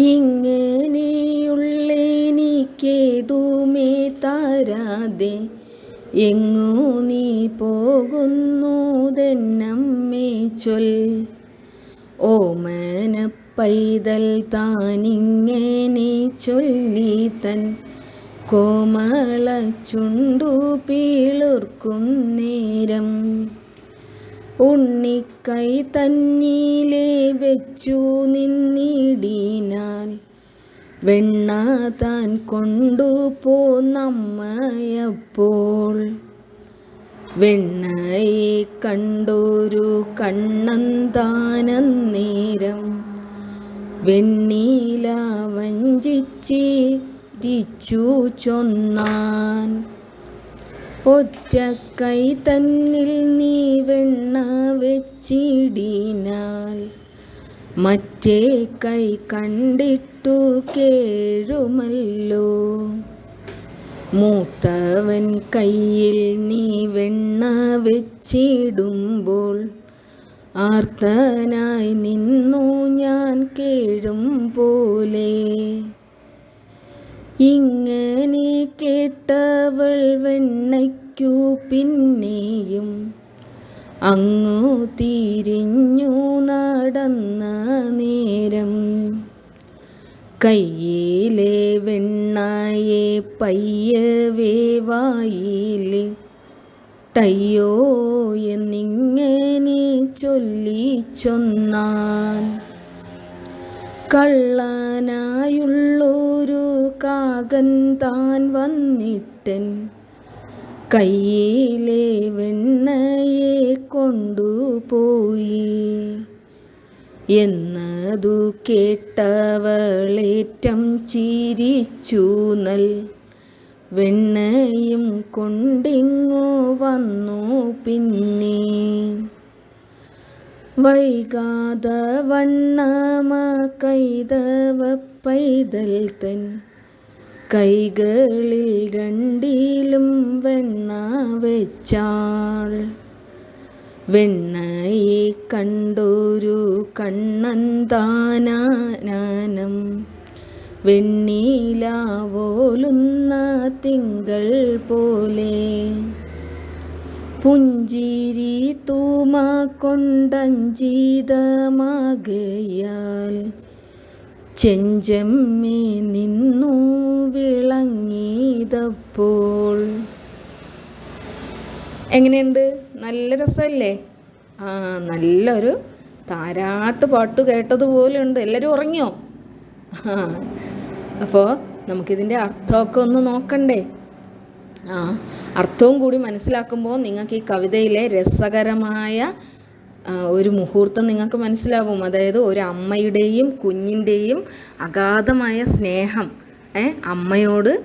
ഇങ്ങനെയുള്ളെനിക്കേതുമേ താരാതെ. എങ്ങോ നീ പോകുന്നുതെന്നമ്മേ ചൊൽ. ഓമന പൈതൽ താനിങ്ങനെ ചൊല്ലി തൻ. കോമള ചുണ്ടു പീളുർക്കും നേരം. ഉണ്ണിക്കൈ തന്നീലെ വെച്ചു നിന്നിടീനാൽ വെണ്ണ താൻ കൊണ്ടുപോന്നമ്മയപ്പോൾ വെണ്ണയെ കണ്ടൊരു കണ്ണന്താനന്നേരം വെണ്ണീല വഞ്ചിച്ചിരിച്ചു ചൊന്നാൻ. ഒറ്റക്കൈ തന്നിൽ നീ വെണ്ണ വെച്ചിടിനാൽ മറ്റേ കൈ കണ്ടിട്ടു കേഴുമല്ലോ. മൂത്തവൻ കയ്യിൽ നീ വെണ്ണ വെച്ചിടുമ്പോൾ ആർത്തനായി നിന്നു ഞാൻ കേഴും പോലെ. ഇങ്ങനെ കേട്ടവൾ വെണ്ണയ്ക്കു പിന്നെയും അങ്ങു തിരിഞ്ഞു നടന്ന നേരം. കയ്യിലെ വെണ്ണായെ പയ്യവേ വായിലെ ടയ്യോ എന്നിങ്ങനെ ചൊല്ലി ചൊന്നാൻ. കള്ളനായുള്ളൊരു കാകൻ താൻ വന്നിട്ടൻ. കയ്യിലെ വെണ്ണയെ കൊണ്ടുപോയി. എന്നതു കേട്ടവളേറ്റം ചിരിച്ചു നൽ. വെണ്ണയും കൊണ്ടിങ്ങോ വന്നു പിന്നെ. വൈകാത വണ്ണമ കൈതവ പൈതൽ തൻ കൈകളിൽ രണ്ടിലും വെണ്ണ വെച്ചാൾ. വെണ്ണയെ കണ്ടൊരു താനാനം വെണ്ണീലാവോലുന്ന തിങ്കൾ പോലെ പുഞ്ചിരി തൂമ കൊണ്ടഞ്ചീതമാകയാൽ ചെഞ്ചമ്മേ നിന്നു വിളങ്ങിയതപ്പോൾ. എങ്ങനെയുണ്ട്? നല്ല രസമല്ലേ? ആ നല്ലൊരു താരാട്ട് പാട്ട് കേട്ടതുപോലെ ഉണ്ട് എല്ലാവരും ഉറങ്ങിയോ? അപ്പോൾ നമുക്കിതിന്റെ അർത്ഥമൊക്കെ ഒന്ന് നോക്കണ്ടേ? അർത്ഥവും കൂടി മനസ്സിലാക്കുമ്പോൾ നിങ്ങൾക്ക് ഈ കവിതയിലെ രസകരമായ ഒരു മുഹൂർത്തം നിങ്ങൾക്ക് മനസ്സിലാവും. അതായത് ഒരു അമ്മയുടെയും കുഞ്ഞിന്റെയും അഗാധമായ സ്നേഹം അമ്മയോട്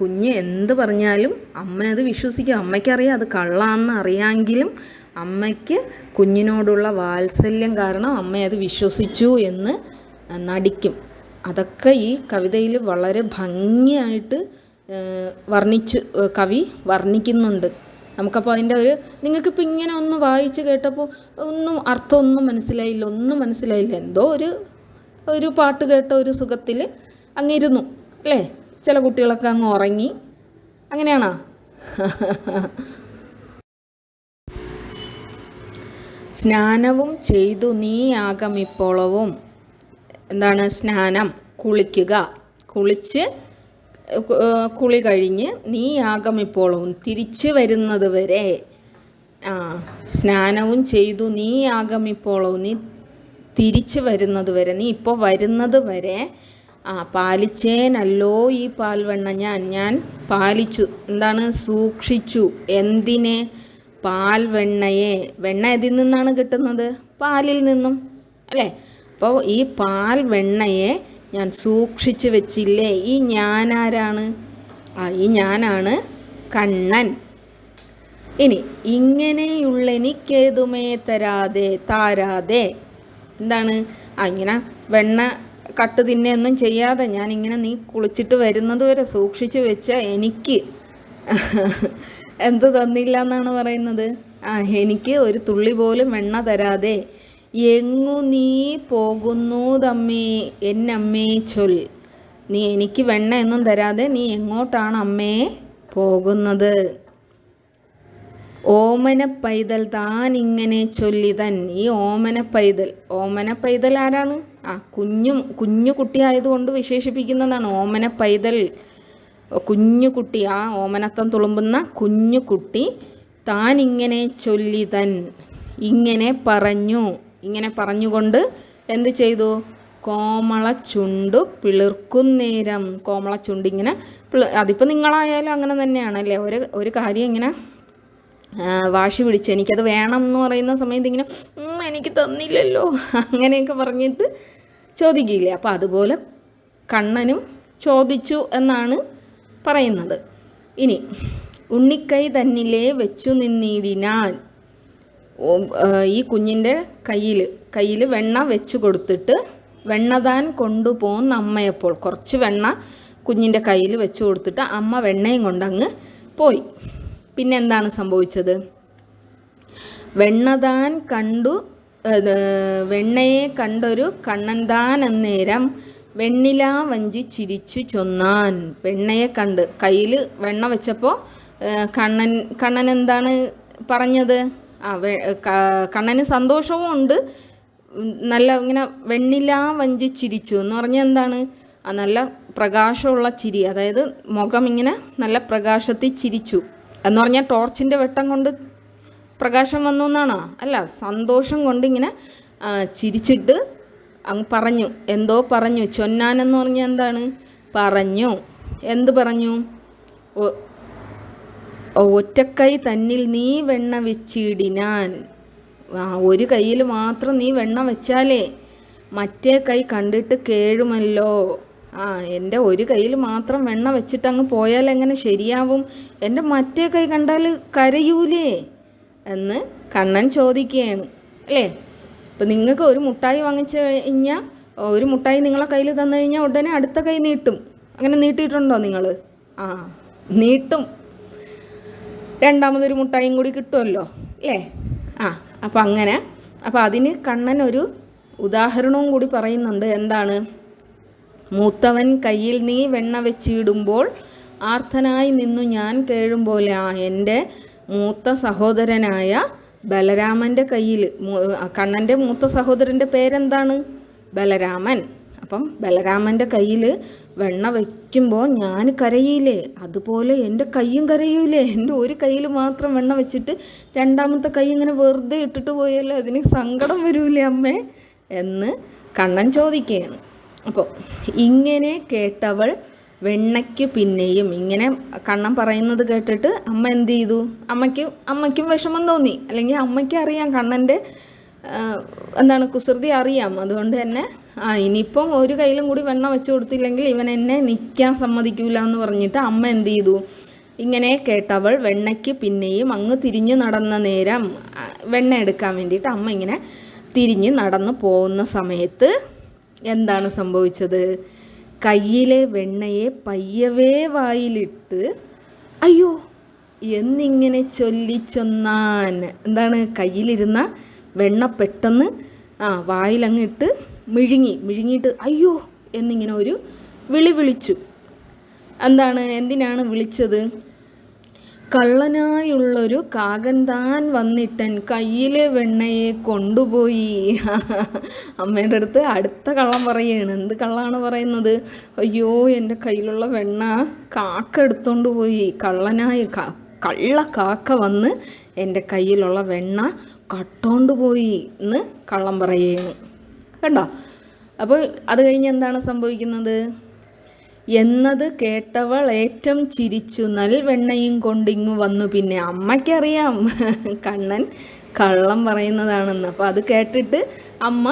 കുഞ്ഞ് എന്ത് പറഞ്ഞാലും അമ്മ അത് വിശ്വസിക്കും. അമ്മയ്ക്കറിയാം അത് കള്ളാന്ന് അറിയാമെങ്കിലും അമ്മയ്ക്ക് കുഞ്ഞിനോടുള്ള വാത്സല്യം കാരണം അമ്മ അത് വിശ്വസിച്ചു എന്ന് നടിക്കും. അതൊക്കെ ഈ കവിതയിൽ വളരെ ഭംഗിയായിട്ട് വർണിച്ച് കവി വർണിക്കുന്നുണ്ട്. നമുക്കപ്പോൾ അതിന്റെ ഒരു നിങ്ങൾക്കിപ്പോൾ ഇങ്ങനെ ഒന്ന് വായിച്ച് കേട്ടപ്പോൾ ഒന്നും അർത്ഥമൊന്നും മനസ്സിലായില്ല ഒന്നും മനസ്സിലായില്ല. എന്തോ ഒരു ഒരു പാട്ട് കേട്ട ഒരു സുഖത്തിൽ അങ്ങിരുന്നു അല്ലേ? ചില കുട്ടികളൊക്കെ അങ്ങ് ഉറങ്ങി. അങ്ങനെയാണോ? സ്നാനവും ചെയ്തു നീ ആകമിപ്പോളവും. എന്താണ് സ്നാനം? കുളിക്കുക. കുളിച്ച് കുളി കഴിഞ്ഞ് നീ ആഗമിപ്പോളും തിരിച്ചു വരുന്നത് വരെ. ആ സ്നാനവും ചെയ്തു നീ ആഗമിപ്പോളവും നീ തിരിച്ചു വരുന്നത് വരെ. നീ ഇപ്പോൾ വരുന്നത് വരെ. ആ പാലിച്ചേനല്ലോ ഈ പാൽവെണ്ണ ഞാൻ ഞാൻ പാലിച്ചു. എന്താണ്? സൂക്ഷിച്ചു. എന്തിനെ? പാൽവെണ്ണയെ. വെണ്ണ എതിൽ നിന്നാണ് കിട്ടുന്നത്? പാലിൽ നിന്നും. അല്ലേ? അപ്പോൾ ഈ പാൽ വെണ്ണയെ ഞാൻ സൂക്ഷിച്ച് വെച്ചില്ലേ? ഈ ഞാനാരാണ്? ആ ഈ ഞാനാണ് കണ്ണൻ. ഇനി ഇങ്ങനെയുള്ള എനിക്കേതുമേ തരാതെ താരാതെ? എന്താണ്? ആ ഇങ്ങനെ വെണ്ണ കട്ട് തിന്നെയൊന്നും ചെയ്യാതെ ഞാൻ ഇങ്ങനെ നീ കുളിച്ചിട്ട് വരുന്നത് വരെ സൂക്ഷിച്ചു വെച്ച എനിക്ക് എന്ത് തന്നില്ല എന്നാണ് പറയുന്നത്? ആ എനിക്ക് ഒരു തുള്ളി പോലും വെണ്ണ തരാതെ എങ്ങു നീ പോകുന്നു തമ്മേ? എന്നമ്മേ ചൊൽ. നീ എനിക്ക് വെണ്ണ എന്നും തരാതെ നീ എങ്ങോട്ടാണ് അമ്മേ പോകുന്നത്? ഓമന പൈതൽ താൻ ഇങ്ങനെ ചൊല്ലി തൻ. ഈ ഓമന പൈതൽ ഓമന പൈതൽ ആരാണ്? ആ കുഞ്ഞു കുഞ്ഞു കുട്ടിയായതുകൊണ്ട് വിശേഷിപ്പിക്കുന്നതാണ് ഓമന പൈതൽ കുഞ്ഞു കുട്ടി ആ ഓമനത്തം തുളുമ്പുന്ന കുഞ്ഞു കുട്ടി താൻ ഇങ്ങനെ ചൊല്ലി തൻ. ഇങ്ങനെ പറഞ്ഞു. ഇങ്ങനെ പറഞ്ഞുകൊണ്ട് എന്ത് ചെയ്തു? കോമള ചുണ്ടു പിളിർക്കുന്നേരം. കോമള ചുണ്ട് ഇങ്ങനെ അതിപ്പോൾ നിങ്ങളായാലും അങ്ങനെ തന്നെയാണ് അല്ലേ? ഒരു ഒരു കാര്യം ഇങ്ങനെ വാശി പിടിച്ച് എനിക്കത് വേണം എന്ന് പറയുന്ന സമയത്ത് ഇങ്ങനെ എനിക്ക് തന്നില്ലല്ലോ അങ്ങനെയൊക്കെ പറഞ്ഞിട്ട് ചോദിക്കില്ലേ അപ്പോൾ അതുപോലെ കണ്ണനും ചോദിച്ചു എന്നാണ് പറയുന്നത്. ഇനി ഉണ്ണിക്കൈ തന്നിലേ വെച്ചു ആ, ഈ കുഞ്ഞിന്റെ കയ്യിൽ കയ്യിൽ വെണ്ണ വെച്ച് കൊടുത്തിട്ട് വെണ്ണ താൻ കൊണ്ടുപോകുന്ന അമ്മയപ്പോൾ കുറച്ച് വെണ്ണ കുഞ്ഞിന്റെ കയ്യിൽ വെച്ച് കൊടുത്തിട്ട് അമ്മ വെണ്ണയും കൊണ്ടങ്ങ് പോയി. പിന്നെ എന്താണ് സംഭവിച്ചത്? വെണ്ണതാൻ കണ്ടു വെണ്ണയെ കണ്ടൊരു കണ്ണൻ താൻ അന്നേരം വെണ്ണില വഞ്ചി ചിരിച്ചു ചൊന്നാൻ. വെണ്ണയെ കണ്ട് കയ്യിൽ വെണ്ണ വെച്ചപ്പോൾ കണ്ണൻ കണ്ണൻ എന്താണ് പറഞ്ഞത്? ആ കണ്ണന് സന്തോഷവും ഉണ്ട്. നല്ല ഇങ്ങനെ വെണ്ണില വഞ്ചി ചിരിച്ചു. എന്ന് പറഞ്ഞാൽ എന്താണ്? ആ നല്ല പ്രകാശമുള്ള ചിരി. അതായത് മുഖം ഇങ്ങനെ നല്ല പ്രകാശത്തിൽ ചിരിച്ചു. എന്ന് പറഞ്ഞാൽ ടോർച്ചിന്റെ വെട്ടം കൊണ്ട് പ്രകാശം വന്നു എന്നാണോ? അല്ല സന്തോഷം കൊണ്ട് ഇങ്ങനെ ചിരിച്ചിട്ട് അങ്ങ് പറഞ്ഞു. എന്തോ പറഞ്ഞു. ചൊന്നാനെന്ന് പറഞ്ഞാൽ എന്താണ്? പറഞ്ഞു. എന്ത് പറഞ്ഞു? ഒറ്റക്കൈ തന്നിൽ നീ വെണ്ണ വെച്ചിടിനാൻ. ഒരു കയ്യിൽ മാത്രം നീ വെണ്ണ വെച്ചാലേ മറ്റേ കൈ കണ്ടിട്ട് കേഴുമല്ലോ. ആ എന്റെ ഒരു കയ്യിൽ മാത്രം വെണ്ണ വെച്ചിട്ട് അങ്ങ് പോയാൽ എങ്ങനെ ശരിയാവും? എന്റെ മറ്റേ കൈ കണ്ടാൽ കരയൂലേ എന്ന് കണ്ണൻ ചോദിക്കുകയാണ്. അല്ലേ? ഇപ്പം നിങ്ങൾക്ക് ഒരു മുട്ടായി വാങ്ങിച്ചു കഴിഞ്ഞാൽ ഒരു മുട്ടായി നിങ്ങളെ കയ്യിൽ തന്നു കഴിഞ്ഞാൽ ഉടനെ അടുത്ത കൈ നീട്ടും. അങ്ങനെ നീട്ടിയിട്ടുണ്ടോ നിങ്ങൾ? ആ നീട്ടും. രണ്ടാമതൊരു മുട്ടായും കൂടി കിട്ടുമല്ലോ അല്ലേ? ആ അപ്പം അങ്ങനെ. അപ്പം അതിന് കണ്ണൻ ഒരു ഉദാഹരണവും കൂടി പറയുന്നുണ്ട്. എന്താണ്? മൂത്തവൻ കയ്യിൽ നീ വെണ്ണ വെച്ചിടുമ്പോൾ ആർത്തനായി നിന്നു ഞാൻ കേഴുമ്പോലെ. ആ എന്റെ മൂത്ത സഹോദരനായ ബലരാമന്റെ കയ്യിൽ കണ്ണന്റെ മൂത്ത സഹോദരന്റെ പേരെന്താണ്? ബലരാമൻ. അപ്പം ബലരാമന്റെ കയ്യിൽ വെണ്ണ വയ്ക്കുമ്പോൾ ഞാൻ കരയില്ലേ? അതുപോലെ എന്റെ കൈയും കരയൂലേ? എന്റെ ഒരു കയ്യിൽ മാത്രം വെണ്ണ വെച്ചിട്ട് രണ്ടാമത്തെ കൈ ഇങ്ങനെ വെറുതെ ഇട്ടിട്ട് പോയാലേ അതിന് സങ്കടം വരൂലേ അമ്മേ? എന്ന് കണ്ണൻ ചോദിക്കുകയാണ്. അപ്പോൾ ഇങ്ങനെ കേട്ടവൾ വെണ്ണയ്ക്ക് പിന്നെയും ഇങ്ങനെ കണ്ണൻ പറയുന്നത് കേട്ടിട്ട് അമ്മ എന്ത് ചെയ്തു? അമ്മയ്ക്ക് അമ്മയ്ക്കും വിഷമം തോന്നി. അല്ലെങ്കിൽ അമ്മയ്ക്ക് അറിയാം കണ്ണന്റെ എന്താണ് കുസൃതി അറിയാം. അതുകൊണ്ട് തന്നെ ആ ഇനിയിപ്പം ഒരു കയ്യിലും കൂടി വെണ്ണ വെച്ച് കൊടുത്തില്ലെങ്കിൽ ഇവൻ എന്നെ നിൽക്കാൻ സമ്മതിക്കൂല എന്ന് പറഞ്ഞിട്ട് അമ്മ എന്ത് ചെയ്തു? ഇങ്ങനെ കേട്ടവൾ വെണ്ണയ്ക്ക് പിന്നെയും അങ്ങ് തിരിഞ്ഞു നടന്ന നേരം വെണ്ണ എടുക്കാൻ വേണ്ടിയിട്ട് അമ്മ ഇങ്ങനെ തിരിഞ്ഞ് നടന്നു പോകുന്ന സമയത്ത് എന്താണ് സംഭവിച്ചത്? കയ്യിലെ വെണ്ണയെ പയ്യവേ വായിലിട്ട് അയ്യോ എന്നിങ്ങനെ ചൊല്ലിച്ചൊന്നാൻ എന്താണ് കയ്യിലിരുന്ന വെണ്ണ പെട്ടെന്ന് ആ വായിലങ്ങ് ഇട്ട് മിഴുങ്ങി മിഴുങ്ങിയിട്ട് അയ്യോ എന്നിങ്ങനെ ഒരു വിളി വിളിച്ചു. എന്താണ് എന്തിനാണ് വിളിച്ചത്? കള്ളനായുള്ളൊരു കാകൻ താൻ വന്നിട്ടൻ കയ്യിലെ വെണ്ണയെ കൊണ്ടുപോയി. അമ്മേന്റെ അടുത്ത് അടുത്ത കള്ളം പറയുകയാണ് എന്ത് കള്ളാണ് പറയുന്നത്? അയ്യോ എന്റെ കയ്യിലുള്ള വെണ്ണ കാക്ക എടുത്തോണ്ട് പോയി. കള്ളനായ കള്ള കാക്ക വന്ന് എന്റെ കയ്യിലുള്ള വെണ്ണ കട്ടോണ്ട് പോയി എന്ന് കള്ളം പറയുകയാണ് കണ്ടോ? അപ്പോൾ അത് കഴിഞ്ഞ് എന്താണ് സംഭവിക്കുന്നത്? എന്നത് കേട്ടവൾ ഏറ്റവും ചിരിച്ചു. നൽവെണ്ണയും കൊണ്ടിങ്ങു വന്നു. പിന്നെ അമ്മയ്ക്കറിയാം കണ്ണൻ കള്ളം പറയുന്നതാണെന്ന്. അപ്പോൾ അത് കേട്ടിട്ട് അമ്മ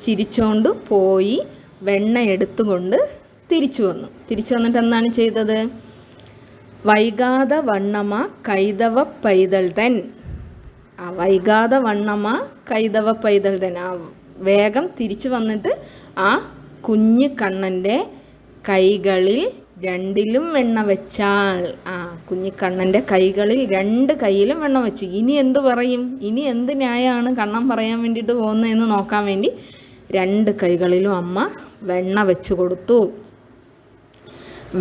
ചിരിച്ചോണ്ട് പോയി വെണ്ണ എടുത്തുകൊണ്ട് തിരിച്ചു വന്നു. തിരിച്ചു വന്നിട്ട് എന്താണ് ചെയ്തത്? വൈകാതെ വണ്ണമ കൈതവ പൈതൽ തൻ. വൈകാതെ വണ്ണമ്മ കൈതവ പൈതൽ തന്നെ. ആ വേഗം തിരിച്ചു വന്നിട്ട് ആ കുഞ്ഞു കണ്ണന്റെ കൈകളിൽ രണ്ടിലും വെണ്ണ വെച്ചാൽ ആ കുഞ്ഞു കണ്ണന്റെ കൈകളിൽ രണ്ട് കൈയിലും വെണ്ണ വെച്ചു. ഇനി എന്ത് പറയും? ഇനി എന്ത് ന്യായമാണ് കണ്ണൻ പറയാൻ വേണ്ടിയിട്ട് പോകുന്നതെന്ന് നോക്കാൻ വേണ്ടി രണ്ട് കൈകളിലും അമ്മ വെണ്ണ വെച്ചു കൊടുത്തു.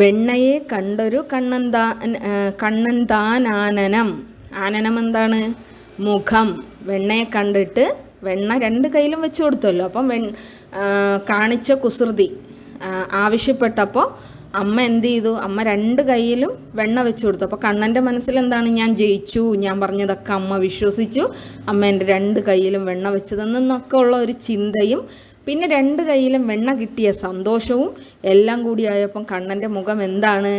വെണ്ണയെ കണ്ടൊരു കണ്ണൻ താൻ കണ്ണൻ താൻ ആനനം. ആനനം എന്താണ്? മുഖം വെണ്ണയെ കണ്ടിട്ട് വെണ്ണ രണ്ട് കയ്യിലും വെച്ച് കൊടുത്തല്ലോ. അപ്പം വെ കാണിച്ച കുസൃതി ആവശ്യപ്പെട്ടപ്പോൾ അമ്മ എന്ത് ചെയ്തു? അമ്മ രണ്ട് കയ്യിലും വെണ്ണ വെച്ച് കൊടുത്തു. അപ്പോൾ കണ്ണന്റെ മനസ്സിൽ എന്താണ്? ഞാൻ ജയിച്ചു ഞാൻ പറഞ്ഞതൊക്കെ അമ്മ വിശ്വസിച്ചു. അമ്മ എന്റെ രണ്ട് കയ്യിലും വെണ്ണ വെച്ചതെന്നൊക്കെ ഉള്ള ഒരു ചിന്തയും പിന്നെ രണ്ട് കയ്യിലും വെണ്ണ കിട്ടിയ സന്തോഷവും എല്ലാം കൂടി ആയപ്പം കണ്ണന്റെ മുഖം എന്താണ്?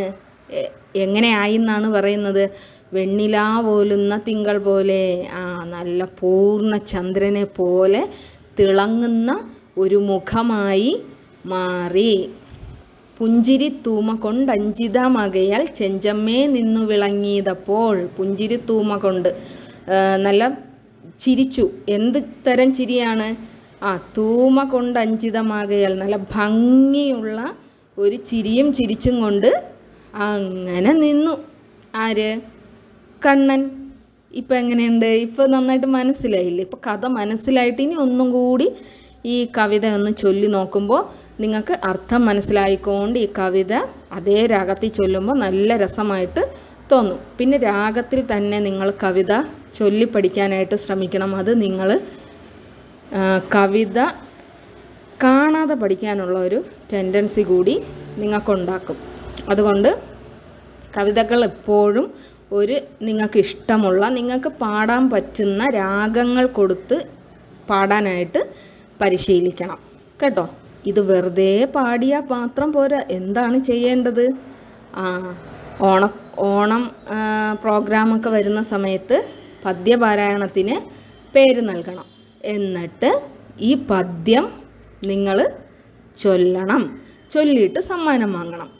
എങ്ങനെയായി എന്നാണ് പറയുന്നത്? വെണ്ണിലാ പോലുന്ന തിങ്കൾ പോലെ ആ നല്ല പൂർണ ചന്ദ്രനെ പോലെ തിളങ്ങുന്ന ഒരു മുഖമായി മാറി. പുഞ്ചിരി തൂമ കൊണ്ടഞ്ചിതമകയാൽ ചെഞ്ചമ്മേ നിന്നു വിളങ്ങിയതപ്പോൾ പുഞ്ചിരി തൂമ കൊണ്ട് നല്ല ചിരിച്ചു. എന്ത് തരം ചിരിയാണ്? ആ തൂമ കൊണ്ട് അഞ്ചിതമാകയാൽ നല്ല ഭംഗിയുള്ള ഒരു ചിരിയും ചിരിച്ചും കൊണ്ട് അങ്ങനെ നിന്നു. ആര്? കണ്ണൻ ഇപ്പം എങ്ങനെയുണ്ട്? ഇപ്പം നന്നായിട്ട് മനസ്സിലായില്ലേ? ഇപ്പം കഥ മനസ്സിലായിട്ട് ഇനി ഒന്നും കൂടി ഈ കവിത ഒന്ന് ചൊല്ലി നോക്കുമ്പോൾ നിങ്ങൾക്ക് അർത്ഥം മനസ്സിലായിക്കൊണ്ട് ഈ കവിത അതേ രാഗത്തിൽ ചൊല്ലുമ്പോൾ നല്ല രസമായിട്ട് തോന്നും. പിന്നെ രാഗത്തിൽ തന്നെ നിങ്ങൾ കവിത ചൊല്ലി പഠിക്കാനായിട്ട് ശ്രമിക്കണം. അത് നിങ്ങൾ കവിത കാണാതെ പഠിക്കാനുള്ള ഒരു ടെൻഡൻസി കൂടി നിങ്ങൾക്കുണ്ടാക്കും. അതുകൊണ്ട് കവിതകൾ എപ്പോഴും ഒരു നിങ്ങൾക്ക് ഇഷ്ടമുള്ള നിങ്ങൾക്ക് പാടാൻ പറ്റുന്ന രാഗങ്ങൾ കൊടുത്ത് പാടാനായിട്ട് പരിശീലിക്കണം. കേട്ടോ? ഇത് വെറുതെ പാടിയാൽ മാത്രം പോരാ. എന്താണ് ചെയ്യേണ്ടത്? ആ ഓണ ഓണം പ്രോഗ്രാമൊക്കെ വരുന്ന സമയത്ത് പദ്യപാരായണത്തിന് പേര് നൽകണം. എന്നിട്ട് ഈ പദ്യം നിങ്ങൾ ചൊല്ലണം. ചൊല്ലിയിട്ട് സമ്മാനം വാങ്ങണം.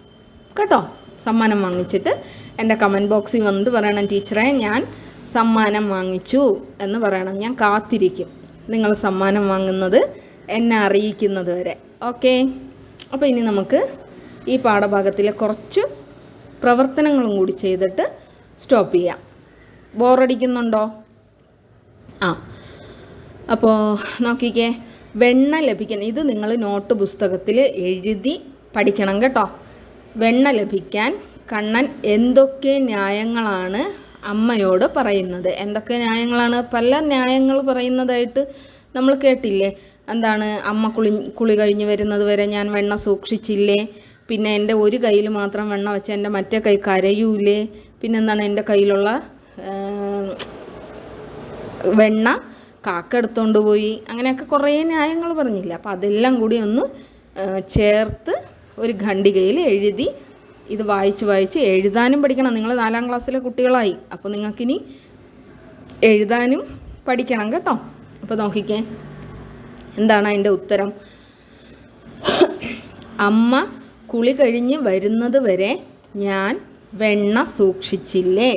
കേട്ടോ? സമ്മാനം വാങ്ങിച്ചിട്ട് എന്റെ കമന്റ് ബോക്സിൽ വന്നിട്ട് പറയണം ടീച്ചറെ ഞാൻ സമ്മാനം വാങ്ങിച്ചു എന്ന് പറയണം. ഞാൻ കാത്തിരിക്കും നിങ്ങൾ സമ്മാനം വാങ്ങുന്നത് എന്നെ അറിയിക്കുന്നത് വരെ. ഓക്കെ അപ്പോൾ ഇനി നമുക്ക് ഈ പാഠഭാഗത്തിലെ കുറച്ച് പ്രവർത്തനങ്ങളും കൂടി ചെയ്തിട്ട് സ്റ്റോപ്പ് ചെയ്യാം. ബോറടിക്കുന്നുണ്ടോ ആ. അപ്പോൾ നോക്കിക്കേ വെണ്ണ ലഭിക്കണം ഇത് നിങ്ങൾ നോട്ട് പുസ്തകത്തിൽ എഴുതി പഠിക്കണം കേട്ടോ. വെണ്ണ ലഭിക്കാൻ കണ്ണൻ എന്തൊക്കെ ന്യായങ്ങളാണ് അമ്മയോട് പറയുന്നത്? എന്തൊക്കെ ന്യായങ്ങളാണ്? പല ന്യായങ്ങൾ പറയുന്നതായിട്ട് നമ്മൾ കേട്ടില്ലേ? എന്താണ് അമ്മ കുളി കുളി കഴിഞ്ഞ് വരുന്നത് വരെ ഞാൻ വെണ്ണ സൂക്ഷിച്ചില്ലേ? പിന്നെ എന്റെ ഒരു കയ്യിൽ മാത്രം വെണ്ണ വെച്ച് എന്റെ മറ്റേ കൈ കരയൂലേ? പിന്നെന്താണ് എന്റെ കയ്യിലുള്ള വെണ്ണ കാക്ക പോയി? അങ്ങനെയൊക്കെ കുറേ ന്യായങ്ങൾ പറഞ്ഞില്ല? അപ്പോൾ അതെല്ലാം കൂടി ഒന്ന് ചേർത്ത് ഒരു ഖണ്ഡികയിൽ എഴുതി ഇത് വായിച്ച് വായിച്ച് എഴുതാനും പഠിക്കണം. നിങ്ങൾ നാലാം ക്ലാസ്സിലെ കുട്ടികളായി. അപ്പോൾ നിങ്ങൾക്കിനി എഴുതാനും പഠിക്കണം കേട്ടോ. അപ്പോൾ നോക്കിക്കേ. എന്താണ് അതിന്റെ ഉത്തരം? അമ്മ കുളി കഴിഞ്ഞ് വരുന്നത് വരെ ഞാൻ വെണ്ണ സൂക്ഷിച്ചില്ലേ?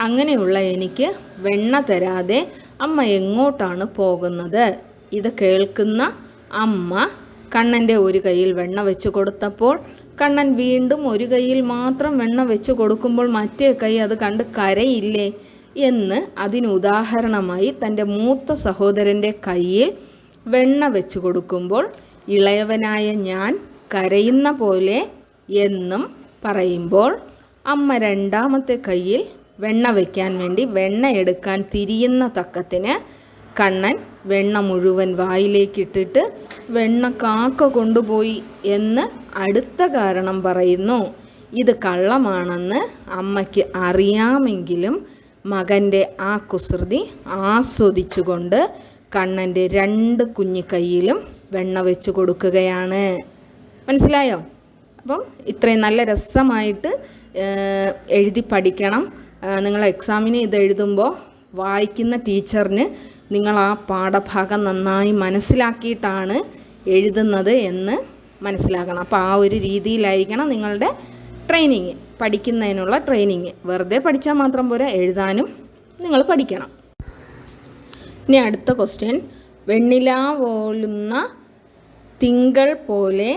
അങ്ങനെയുള്ള എനിക്ക് വെണ്ണ തരാതെ അമ്മ എങ്ങോട്ടാണ് പോകുന്നത്? ഇത് കേൾക്കുന്ന അമ്മ കണ്ണന്റെ ഒരു കയ്യിൽ വെണ്ണ വെച്ച് കൊടുത്തപ്പോൾ കണ്ണൻ വീണ്ടും ഒരു കയ്യിൽ മാത്രം വെണ്ണ വെച്ച് കൊടുക്കുമ്പോൾ മറ്റേ കൈ അത് കണ്ട് കരയില്ലേ എന്ന് അതിന് ഉദാഹരണമായി തന്റെ മൂത്ത സഹോദരന്റെ കയ്യിൽ വെണ്ണ വെച്ച് കൊടുക്കുമ്പോൾ ഇളയവനായ ഞാൻ കരയുന്ന പോലെ എന്നും പറയുമ്പോൾ അമ്മ രണ്ടാമത്തെ കയ്യിൽ വെണ്ണ വയ്ക്കാൻ വേണ്ടി വെണ്ണ എടുക്കാൻ തിരിയുന്ന തക്കത്തിന് കണ്ണൻ വെണ്ണ മുഴുവൻ വായിലേക്കിട്ടിട്ട് വെണ്ണ കാക്ക കൊണ്ടുപോയി എന്ന് അടുത്ത കാരണം പറയുന്നു. ഇത് കള്ളമാണെന്ന് അമ്മയ്ക്ക് അറിയാമെങ്കിലും മകന്റെ ആ കുസൃതി ആസ്വദിച്ചുകൊണ്ട് കണ്ണന്റെ രണ്ട് കുഞ്ഞു കൈയിലും വെണ്ണ വെച്ച് കൊടുക്കുകയാണ്. മനസ്സിലായോ? അപ്പം ഇത്രയും നല്ല രസമായിട്ട് എഴുതി പഠിക്കണം. നിങ്ങൾ എക്സാമിന് ഇത് എഴുതുമ്പോൾ വായിക്കുന്ന ടീച്ചറിന് നിങ്ങൾ ആ പാഠഭാഗം നന്നായി മനസ്സിലാക്കിയിട്ടാണ് എഴുതുന്നത് എന്ന് മനസ്സിലാക്കണം. അപ്പോൾ ആ ഒരു രീതിയിലായിരിക്കണം നിങ്ങളുടെ ട്രെയിനിങ് പഠിക്കുന്നതിനുള്ള ട്രെയിനിങ് വെറുതെ പഠിച്ചാൽ മാത്രം പോരാ എഴുതാനും നിങ്ങൾ പഠിക്കണം. ഇനി അടുത്ത ക്വസ്റ്റ്യൻ വെണ്ണില പോലുന്ന തിങ്കൾ പോലെ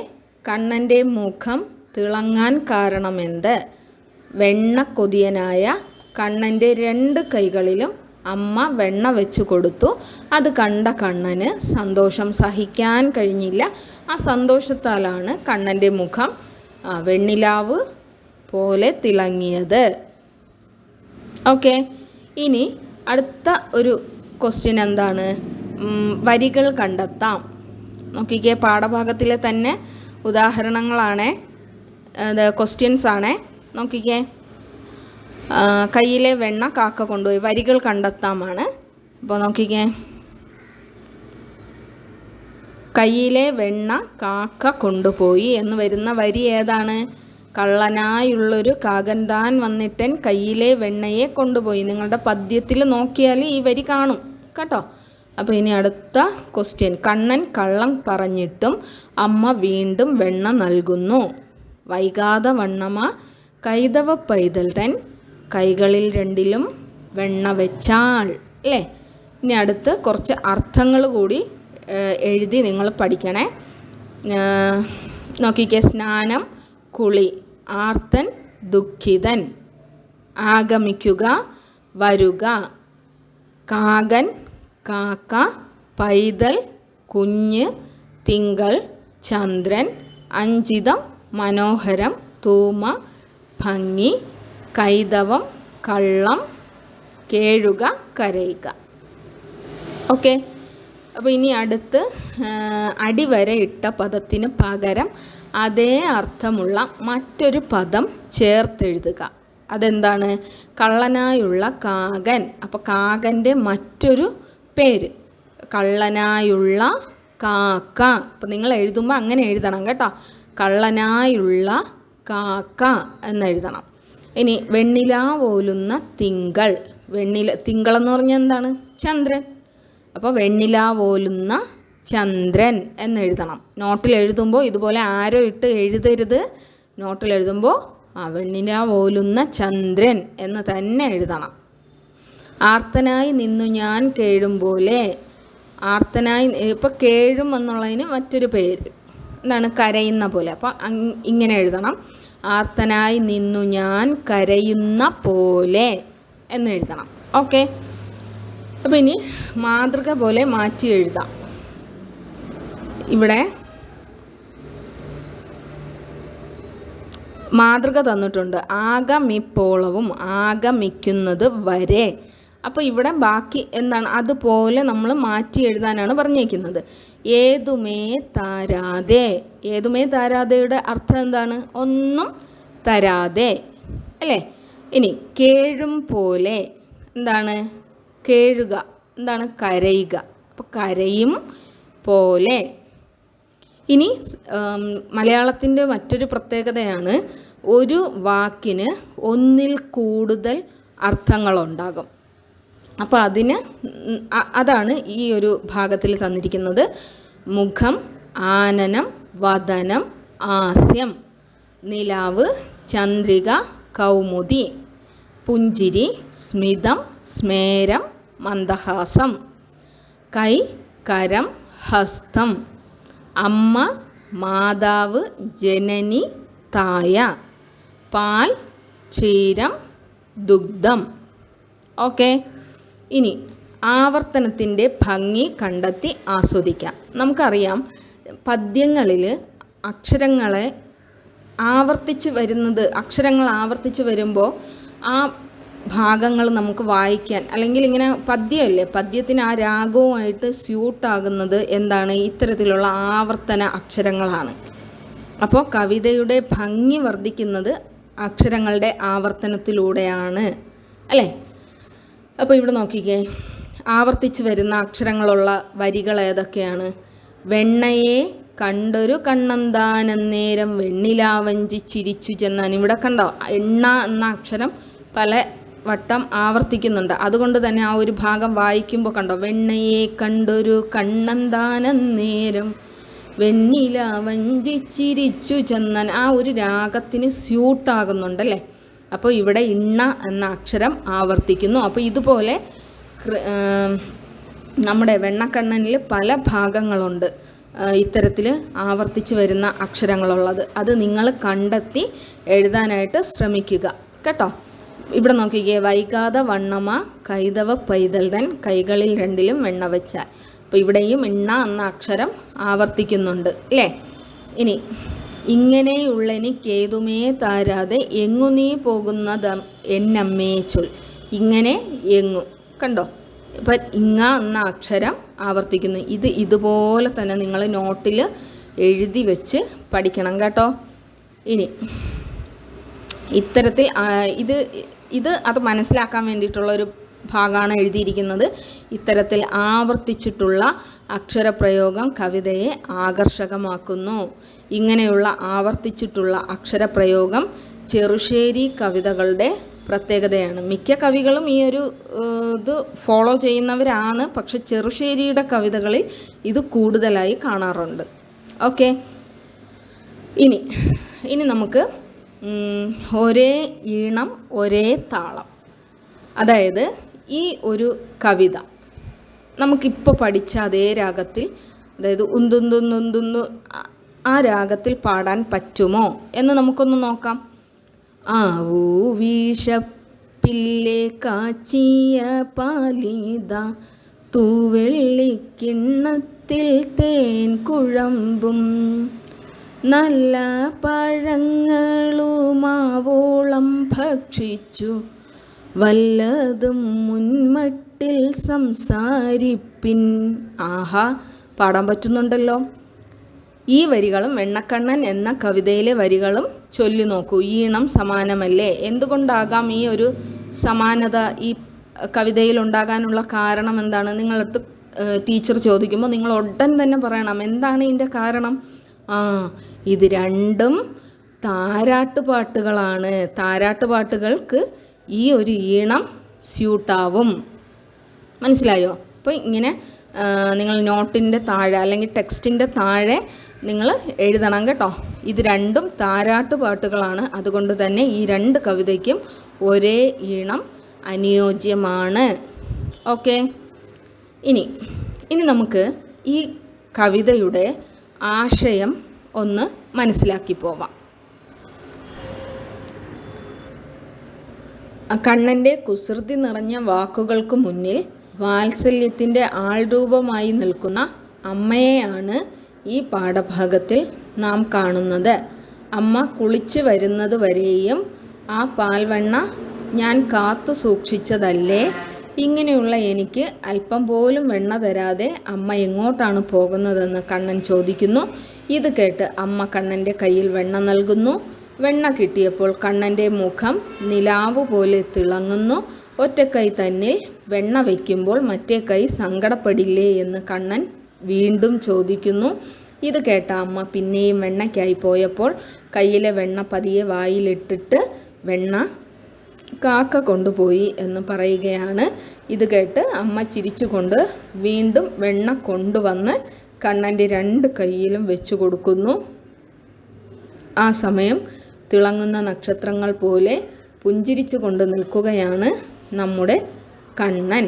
കണ്ണന്റെ മുഖം തിളങ്ങാൻ കാരണമെന്ത്? വെണ്ണ കൊതിയനായ കണ്ണന്റെ രണ്ട് കൈകളിലും അമ്മ വെണ്ണ വെച്ച് കൊടുത്തു. അത് കണ്ട കണ്ണന് സന്തോഷം സഹിക്കാൻ കഴിഞ്ഞില്ല. ആ സന്തോഷത്താലാണ് കണ്ണന്റെ മുഖം വെണ്ണിലാവ് പോലെ തിളങ്ങിയത്. ഓക്കെ ഇനി അടുത്ത ഒരു ക്വസ്റ്റ്യൻ എന്താണ്? വരികൾ കണ്ടെത്താം. നോക്കിക്കേ പാഠഭാഗത്തിലെ തന്നെ ഉദാഹരണങ്ങളാണേ ക്വസ്റ്റ്യൻസ് ആണേ. നോക്കിക്കേ കയ്യിലെ വെണ്ണ കാക്ക കൊണ്ടുപോയി വരികൾ കണ്ടെത്താമാണ്. അപ്പോൾ നോക്കിക്കേ. കയ്യിലെ വെണ്ണ കാക്ക കൊണ്ടുപോയി എന്ന് വരുന്ന വരി ഏതാണ്? കള്ളനായുള്ളൊരു കാകൻ താൻ വന്നിട്ടൻ കയ്യിലെ വെണ്ണയെ കൊണ്ടുപോയി. നിങ്ങളുടെ പദ്യത്തിൽ നോക്കിയാൽ ഈ വരി കാണും. കേട്ടോ? അപ്പോൾ ഇനി അടുത്ത ക്വസ്റ്റ്യൻ കണ്ണൻ കള്ളം പറഞ്ഞിട്ടും അമ്മ വീണ്ടും വെണ്ണ നൽകുന്നു. വൈകാതെ വണ്ണമ കൈതവ പൈതൽ തൻ കൈകളിൽ രണ്ടിലും വെണ്ണ വെച്ചാൽ അല്ലേ? ഇനി അടുത്ത് കുറച്ച് അർത്ഥങ്ങൾ കൂടി എഴുതി നിങ്ങൾ പഠിക്കണേ. നോക്കിക്കേ. സ്നാനം കുളി ആർത്തൻ ദുഃഖിതൻ. ആഗമിക്കുക വരുക. കാകൻ കാക്ക പൈതൽ കുഞ്ഞ് തിങ്കൾ ചന്ദ്രൻ. അഞ്ചിതം മനോഹരം തൂമ ഭംഗി. കൈതവം കള്ളം കേഴുക കരയുക. ഓക്കെ? അപ്പോൾ ഇനി അടുത്ത് അടിവരെ ഇട്ട പദത്തിന് പകരം അതേ അർത്ഥമുള്ള മറ്റൊരു പദം ചേർത്തെഴുതുക. അതെന്താണ്? കള്ളനായുള്ള കാകൻ. അപ്പോൾ കാകന്റെ മറ്റൊരു പേര്. കള്ളനായുള്ള കാക്ക. അപ്പോൾ നിങ്ങൾ എഴുതുമ്പോൾ അങ്ങനെ എഴുതണം കേട്ടോ. കള്ളനായുള്ള കാക്ക എന്നെഴുതണം ഇനി വെണ്ണില പോലുന്ന തിങ്കൾ. വെണ്ണില തിങ്കളെന്ന് പറഞ്ഞാൽ എന്താണ്? ചന്ദ്രൻ. അപ്പോൾ വെണ്ണില പോലുന്ന ചന്ദ്രൻ എന്നെഴുതണം നോട്ടിൽ എഴുതുമ്പോൾ ഇതുപോലെ ആരോ ഇട്ട് എഴുതരുത്. നോട്ടിൽ എഴുതുമ്പോൾ ആ വെണ്ണില പോലുന്ന ചന്ദ്രൻ എന്ന് തന്നെ എഴുതണം. ആർത്തനായി നിന്നു ഞാൻ കേഴും പോലെ. ആർത്തനായി ഇപ്പോൾ കേഴും എന്നുള്ളതിന് മറ്റൊരു പേര്. എന്താണ്? കരയുന്ന പോലെ. അപ്പോൾ ഇങ്ങനെ എഴുതണം. ആർത്തനായി നിന്നു ഞാൻ കരയുന്ന പോലെ എന്ന് എഴുതണം. ഓക്കെ അപ്പോൾ ഇനി മാതൃക പോലെ മാറ്റി എഴുതാം. ഇവിടെ മാതൃക തന്നിട്ടുണ്ട്. ആകമിപ്പോളവും ആകമിക്കുന്നത് വരെ. അപ്പോൾ ഇവിടെ ബാക്കി എന്താണ്? അതുപോലെ നമ്മൾ മാറ്റി എഴുതാനാണ് പറഞ്ഞേക്കുന്നത്. ഏതുമേ താരാതെ. ഏതുമേ താരാതെയുടെ അർത്ഥം എന്താണ്? ഒന്നും തരാതെ. അല്ലേ? ഇനി കേഴും പോലെ എന്താണ്? കേഴുക. എന്താണ്? കരയുക. അപ്പോൾ കരയും പോലെ. ഇനി മലയാളത്തിന്റെ മറ്റൊരു പ്രത്യേകതയാണ് ഒരു വാക്കിന് ഒന്നിൽ കൂടുതൽ അർത്ഥങ്ങളുണ്ടാകും. അപ്പോൾ അതിന് അതാണ് ഈ ഒരു ഭാഗത്തിൽ തന്നിരിക്കുന്നത്. മുഖം ആനനം വദനം ആസ്യം നിലാവ് ചന്ദ്രിക കൗമുദി പുഞ്ചിരി സ്മിതം സ്മേരം മന്ദഹാസം കൈ കരം ഹസ്തം അമ്മ മാതാവ് ജനനി തായ പാൽ ക്ഷീരം ദുഗ്ധം. ഓക്കെ. ഇനി ആവർത്തനത്തിന്റെ ഭംഗി കണ്ടെത്തി ആസ്വദിക്കാം. നമുക്കറിയാം പദ്യങ്ങളിൽ അക്ഷരങ്ങളെ ആവർത്തിച്ച് വരുന്നത് അക്ഷരങ്ങൾ ആവർത്തിച്ച് വരുമ്പോൾ ആ ഭാഗങ്ങൾ നമുക്ക് വായിക്കാൻ അല്ലെങ്കിൽ ഇങ്ങനെ പദ്യമല്ലേ പദ്യത്തിന് ആ രാഗവുമായിട്ട് സ്യൂട്ടാകുന്നത് എന്താണ്? ഇത്തരത്തിലുള്ള ആവർത്തന അക്ഷരങ്ങളാണ്. അപ്പോൾ കവിതയുടെ ഭംഗി വർദ്ധിക്കുന്നത് അക്ഷരങ്ങളുടെ ആവർത്തനത്തിലൂടെയാണ് അല്ലേ? അപ്പോൾ ഇവിടെ നോക്കിക്കേ. ആവർത്തിച്ച് വരുന്ന അക്ഷരങ്ങളുള്ള വരികൾ ഏതൊക്കെയാണ്? വെണ്ണയെ കണ്ടൊരു കണ്ണന്താനന്നേരം വെണ്ണിലാവഞ്ചി ചിരിച്ചു ചെന്നാൻ ഇവിടെ കണ്ടോ? എണ്ണ എന്ന അക്ഷരം പല വട്ടം ആവർത്തിക്കുന്നുണ്ട്. അതുകൊണ്ട് തന്നെ ആ ഒരു ഭാഗം വായിക്കുമ്പോൾ കണ്ടോ? വെണ്ണയെ കണ്ടൊരു കണ്ണന്താനന്നേരം വെണ്ണിലാവഞ്ചി ചിരിച്ചു ചെന്നാൻ ആ ഒരു രാഗത്തിന് സ്യൂട്ടാകുന്നുണ്ടല്ലേ അപ്പോൾ ഇവിടെ ഇണ്ണ എന്ന അക്ഷരം ആവർത്തിക്കുന്നു. അപ്പോൾ ഇതുപോലെ നമ്മുടെ വെണ്ണക്കണ്ണനിൽ പല ഭാഗങ്ങളുണ്ട്. ഇത്തരത്തിൽ ആവർത്തിച്ച് വരുന്ന അക്ഷരങ്ങളുള്ളത്. അത് നിങ്ങൾ കണ്ടെത്തി എഴുതാനായിട്ട് ശ്രമിക്കുക. കേട്ടോ? ഇവിടെ നോക്കിക്കേ. വൈകാതെ വണ്ണമ കൈതവ പൈതൽതൻ കൈകളിൽ രണ്ടിലും വെണ്ണ വെച്ചാൽ. അപ്പോൾ ഇവിടെയും ഇണ്ണ എന്ന അക്ഷരം ആവർത്തിക്കുന്നുണ്ട്. അല്ലേ? ഇനി ഇങ്ങനെയുള്ളെനിക്കേതുമേ താരാതെ എങ്ങു നീ പോകുന്നത് എന്നമ്മേ ചൊൽ. ഇങ്ങനെ എങ്ങു. കണ്ടോ? ഇപ്പം ഇങ്ങ എന്ന അക്ഷരം ആവർത്തിക്കുന്നു. ഇത് ഇതുപോലെ തന്നെ നിങ്ങൾ നോട്ടിൽ എഴുതി വെച്ച് പഠിക്കണം കേട്ടോ. ഇനി ഇത്തരത്തിൽ ഇത് ഇത് അത് മനസ്സിലാക്കാൻ വേണ്ടിയിട്ടുള്ള ഒരു ഭാഗമാണ് എഴുതിയിരിക്കുന്നത്. ഇത്തരത്തിൽ ആവർത്തിച്ചിട്ടുള്ള അക്ഷരപ്രയോഗം കവിതയെ ആകർഷകമാക്കുന്നു. ഇങ്ങനെയുള്ള ആവർത്തിച്ചിട്ടുള്ള അക്ഷരപ്രയോഗം ചെറുശ്ശേരി കവിതകളുടെ പ്രത്യേകതയാണ്. മിക്ക കവികളും ഈ ഒരു ഇത് ഫോളോ ചെയ്യുന്നവരാണ്. പക്ഷെ ചെറുശ്ശേരിയുടെ കവിതകളിൽ ഇത് കൂടുതലായി കാണാറുണ്ട്. ഓക്കെ. ഇനി ഇനി നമുക്ക് ഒരേ ഈണം ഒരേ താളം. അതായത് ഈ ഒരു കവിത നമുക്കിപ്പോൾ പഠിച്ച അതേ രാഗത്തിൽ അതായത് ഉന്തുന്തുന്തുന്തുന്നു ആ- രാഗത്തിൽ പാടാൻ പറ്റുമോ എന്ന് നമുക്കൊന്ന് നോക്കാം. ആ ആവൂ വീശപ്പില്ലേ കാച്ചിയ പാലിത തൂവെള്ളിക്കിണ്ണത്തിൽ തേൻ കുഴമ്പും. നല്ല പഴങ്ങളുമാവോളം ഭക്ഷിച്ചു വല്ലതും മുൻമട്ടിൽ സംസാരിപ്പിൻ. ആഹാ പാടാൻ പറ്റുന്നുണ്ടല്ലോ. ഈ വരികളും വെണ്ണക്കണ്ണൻ എന്ന കവിതയിലെ വരികളും ചൊല്ലി നോക്കൂ. ഈണം സമാനമല്ലേ? എന്തുകൊണ്ടാകാം ഈ ഒരു സമാനത? ഈ കവിതയിൽ ഉണ്ടാകാനുള്ള കാരണം എന്താണ്? നിങ്ങളടുത്ത് ടീച്ചർ ചോദിക്കുമ്പോൾ നിങ്ങൾ ഉടൻ തന്നെ പറയണം. എന്താണ് ഇതിന്റെ കാരണം? ആ ഇത് രണ്ടും താരാട്ടുപാട്ടുകളാണ്. താരാട്ടുപാട്ടുകൾക്ക് താരാട്ട് പാട്ടുകൾക്ക് ഈ ഒരു ഈണം സ്യൂട്ടാവും. മനസ്സിലായോ? അപ്പോൾ ഇങ്ങനെ നിങ്ങൾ നോട്ടിന്റെ താഴെ അല്ലെങ്കിൽ ടെക്സ്റ്റിന്റെ താഴെ നിങ്ങൾ എഴുതണം കേട്ടോ. ഇത് രണ്ടും താരാട്ട് പാട്ടുകളാണ്. അതുകൊണ്ട് തന്നെ ഈ രണ്ട് കവിതയ്ക്കും ഒരേ ഈണം അനുയോജ്യമാണ്. ഓക്കെ? ഇനി ഇനി നമുക്ക് ഈ കവിതയുടെ ആശയം ഒന്ന് മനസ്സിലാക്കി പോവാം. കണ്ണന്റെ കുസൃതി നിറഞ്ഞ വാക്കുകൾക്ക് മുന്നിൽ വാത്സല്യത്തിന്റെ ആൾരൂപമായി നിൽക്കുന്ന അമ്മയെയാണ് ഈ പാഠഭാഗത്തിൽ നാം കാണുന്നത്. അമ്മ കുളിച്ച് വരുന്നത് വരെയും ആ പാൽവെണ്ണ ഞാൻ കാത്തു സൂക്ഷിച്ചതല്ലേ? ഇങ്ങനെയുള്ള എനിക്ക് അല്പം പോലും വെണ്ണ തരാതെ അമ്മ എങ്ങോട്ടാണ് പോകുന്നതെന്ന് കണ്ണൻ ചോദിക്കുന്നു. ഇത് കേട്ട് അമ്മ കണ്ണന്റെ കയ്യിൽ വെണ്ണ നൽകുന്നു. വെണ്ണ കിട്ടിയപ്പോൾ കണ്ണന്റെ മുഖം നിലാവ് പോലെ തിളങ്ങുന്നു. ഒറ്റക്കൈ തന്നിൽ വെണ്ണ വയ്ക്കുമ്പോൾ മറ്റേ കൈ സങ്കടപ്പെടില്ലേ എന്ന് കണ്ണൻ വീണ്ടും ചോദിക്കുന്നു. ഇത് കേട്ട അമ്മ പിന്നെയും വെണ്ണയ്ക്കായി പോയപ്പോൾ കയ്യിലെ വെണ്ണ പതിയെ വായിലിട്ടിട്ട് വെണ്ണ കാക്ക കൊണ്ടുപോയി എന്ന് പറയുകയാണ്. ഇത് കേട്ട് അമ്മ ചിരിച്ചുകൊണ്ട് വീണ്ടും വെണ്ണ കൊണ്ടുവന്ന് കണ്ണന്റെ രണ്ട് കൈയിലും വെച്ചു കൊടുക്കുന്നു. ആ സമയം തിളങ്ങുന്ന നക്ഷത്രങ്ങൾ പോലെ പുഞ്ചിരിച്ചു കൊണ്ട് നിൽക്കുകയാണ് നമ്മുടെ കണ്ണൻ.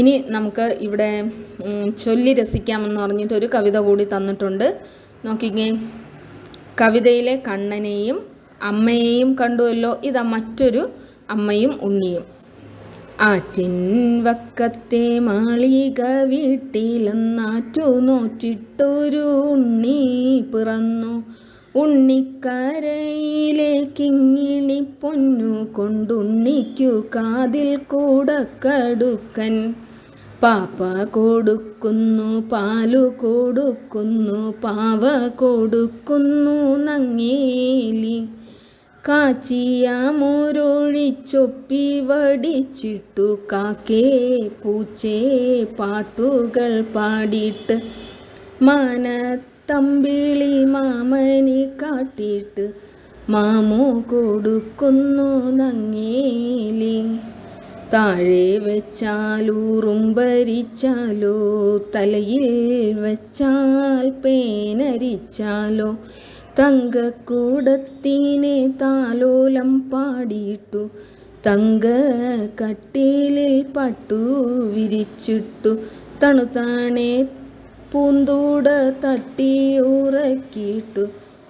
ഇനി നമുക്ക് ഇവിടെ ചൊല്ലി രസിക്കാമെന്ന് പറഞ്ഞിട്ട് ഒരു കവിത കൂടി തന്നിട്ടുണ്ട്. നോക്കിക്കേ കവിതയിലെ കണ്ണനെയും അമ്മയെയും കണ്ടുവല്ലോ ഇതാ മറ്റൊരു അമ്മയും ഉണ്ണിയും. ആറ്റിൻ വക്കത്തെ മാളിക വീട്ടിലെന്നാറ്റു നോറ്റിട്ടൊരു ഉണ്ണി പിറന്നു. ഉണ്ണിക്കരയിലേക്കിങ്ങിണി പൊന്നു കൊണ്ടുണ്ണിക്കു കാതിൽ കൂടക്കടുക്കൻ പാപ്പ കൊടുക്കുന്നു പാലു കൊടുക്കുന്നു പാവ കൊടുക്കുന്നു നങ്ങേലി. കാച്ചിയ വടിച്ചിട്ടു കാക്കേ പൂച്ചേ പാട്ടുകൾ പാടിയിട്ട് മാനത്തമ്പിളി മാമനി കാട്ടിയിട്ട് മാമോ കൊടുക്കുന്നു നങ്ങേലി. താഴെ വെച്ചാലൂറും ഭരിച്ചാലോ തലയിൽ വെച്ചാൽ പേനരിച്ചാലോ തങ്കക്കൂടത്തിനെ താലോലം പാടിയിട്ടു തങ്ക കട്ടിലിൽ പട്ടു വിരിച്ചിട്ടു തണുത്താണെ പൂന്തൂട തട്ടി ഉറക്കിയിട്ടു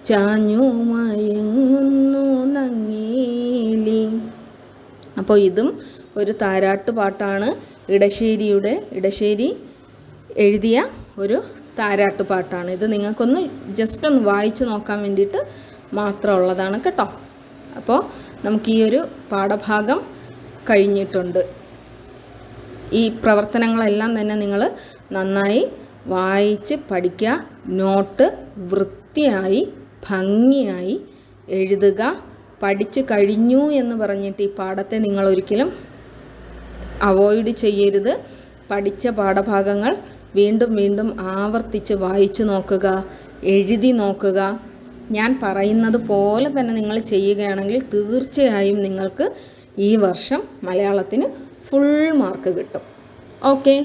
ചാഞ്ഞു മയങ്ങുന്നു നങ്ങേലി. അപ്പോൾ ഇതും ഒരു താരാട്ട് പാട്ടാണ് ഇടശ്ശേരിയുടെ ഇടശ്ശേരി എഴുതിയ ഒരു താരാട്ട് പാട്ടാണ്. ഇത് നിങ്ങൾക്കൊന്ന് ജസ്റ്റ് ഒന്ന് വായിച്ച് നോക്കാൻ വേണ്ടിയിട്ട് മാത്രമുള്ളതാണ് കേട്ടോ. അപ്പോൾ നമുക്ക് ഈ ഒരു പാഠഭാഗം കഴിഞ്ഞിട്ടുണ്ട്. ഈ പ്രവർത്തനങ്ങളെല്ലാം തന്നെ നിങ്ങൾ നന്നായി വായിച്ച് പഠിക്കുക നോട്ട് വൃത്തിയായി ഭംഗിയായി എഴുതുക പഠിച്ചു കഴിഞ്ഞു എന്ന് പറഞ്ഞിട്ട് ഈ പാഠത്തെ നിങ്ങൾ ഒരിക്കലും അവോയ്ഡ് ചെയ്യരുത്. പഠിച്ച പാഠഭാഗങ്ങൾ വീണ്ടും വീണ്ടും ആവർത്തിച്ച് വായിച്ചു നോക്കുക എഴുതി നോക്കുക. ഞാൻ പറയുന്നത് പോലെ തന്നെ നിങ്ങൾ ചെയ്യുകയാണെങ്കിൽ തീർച്ചയായും നിങ്ങൾക്ക് ഈ വർഷം മലയാളത്തിന് ഫുൾ മാർക്ക് കിട്ടും. ഓക്കെ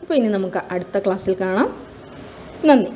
അപ്പോൾ ഇനി നമുക്ക് അടുത്ത ക്ലാസ്സിൽ കാണാം. നന്ദി.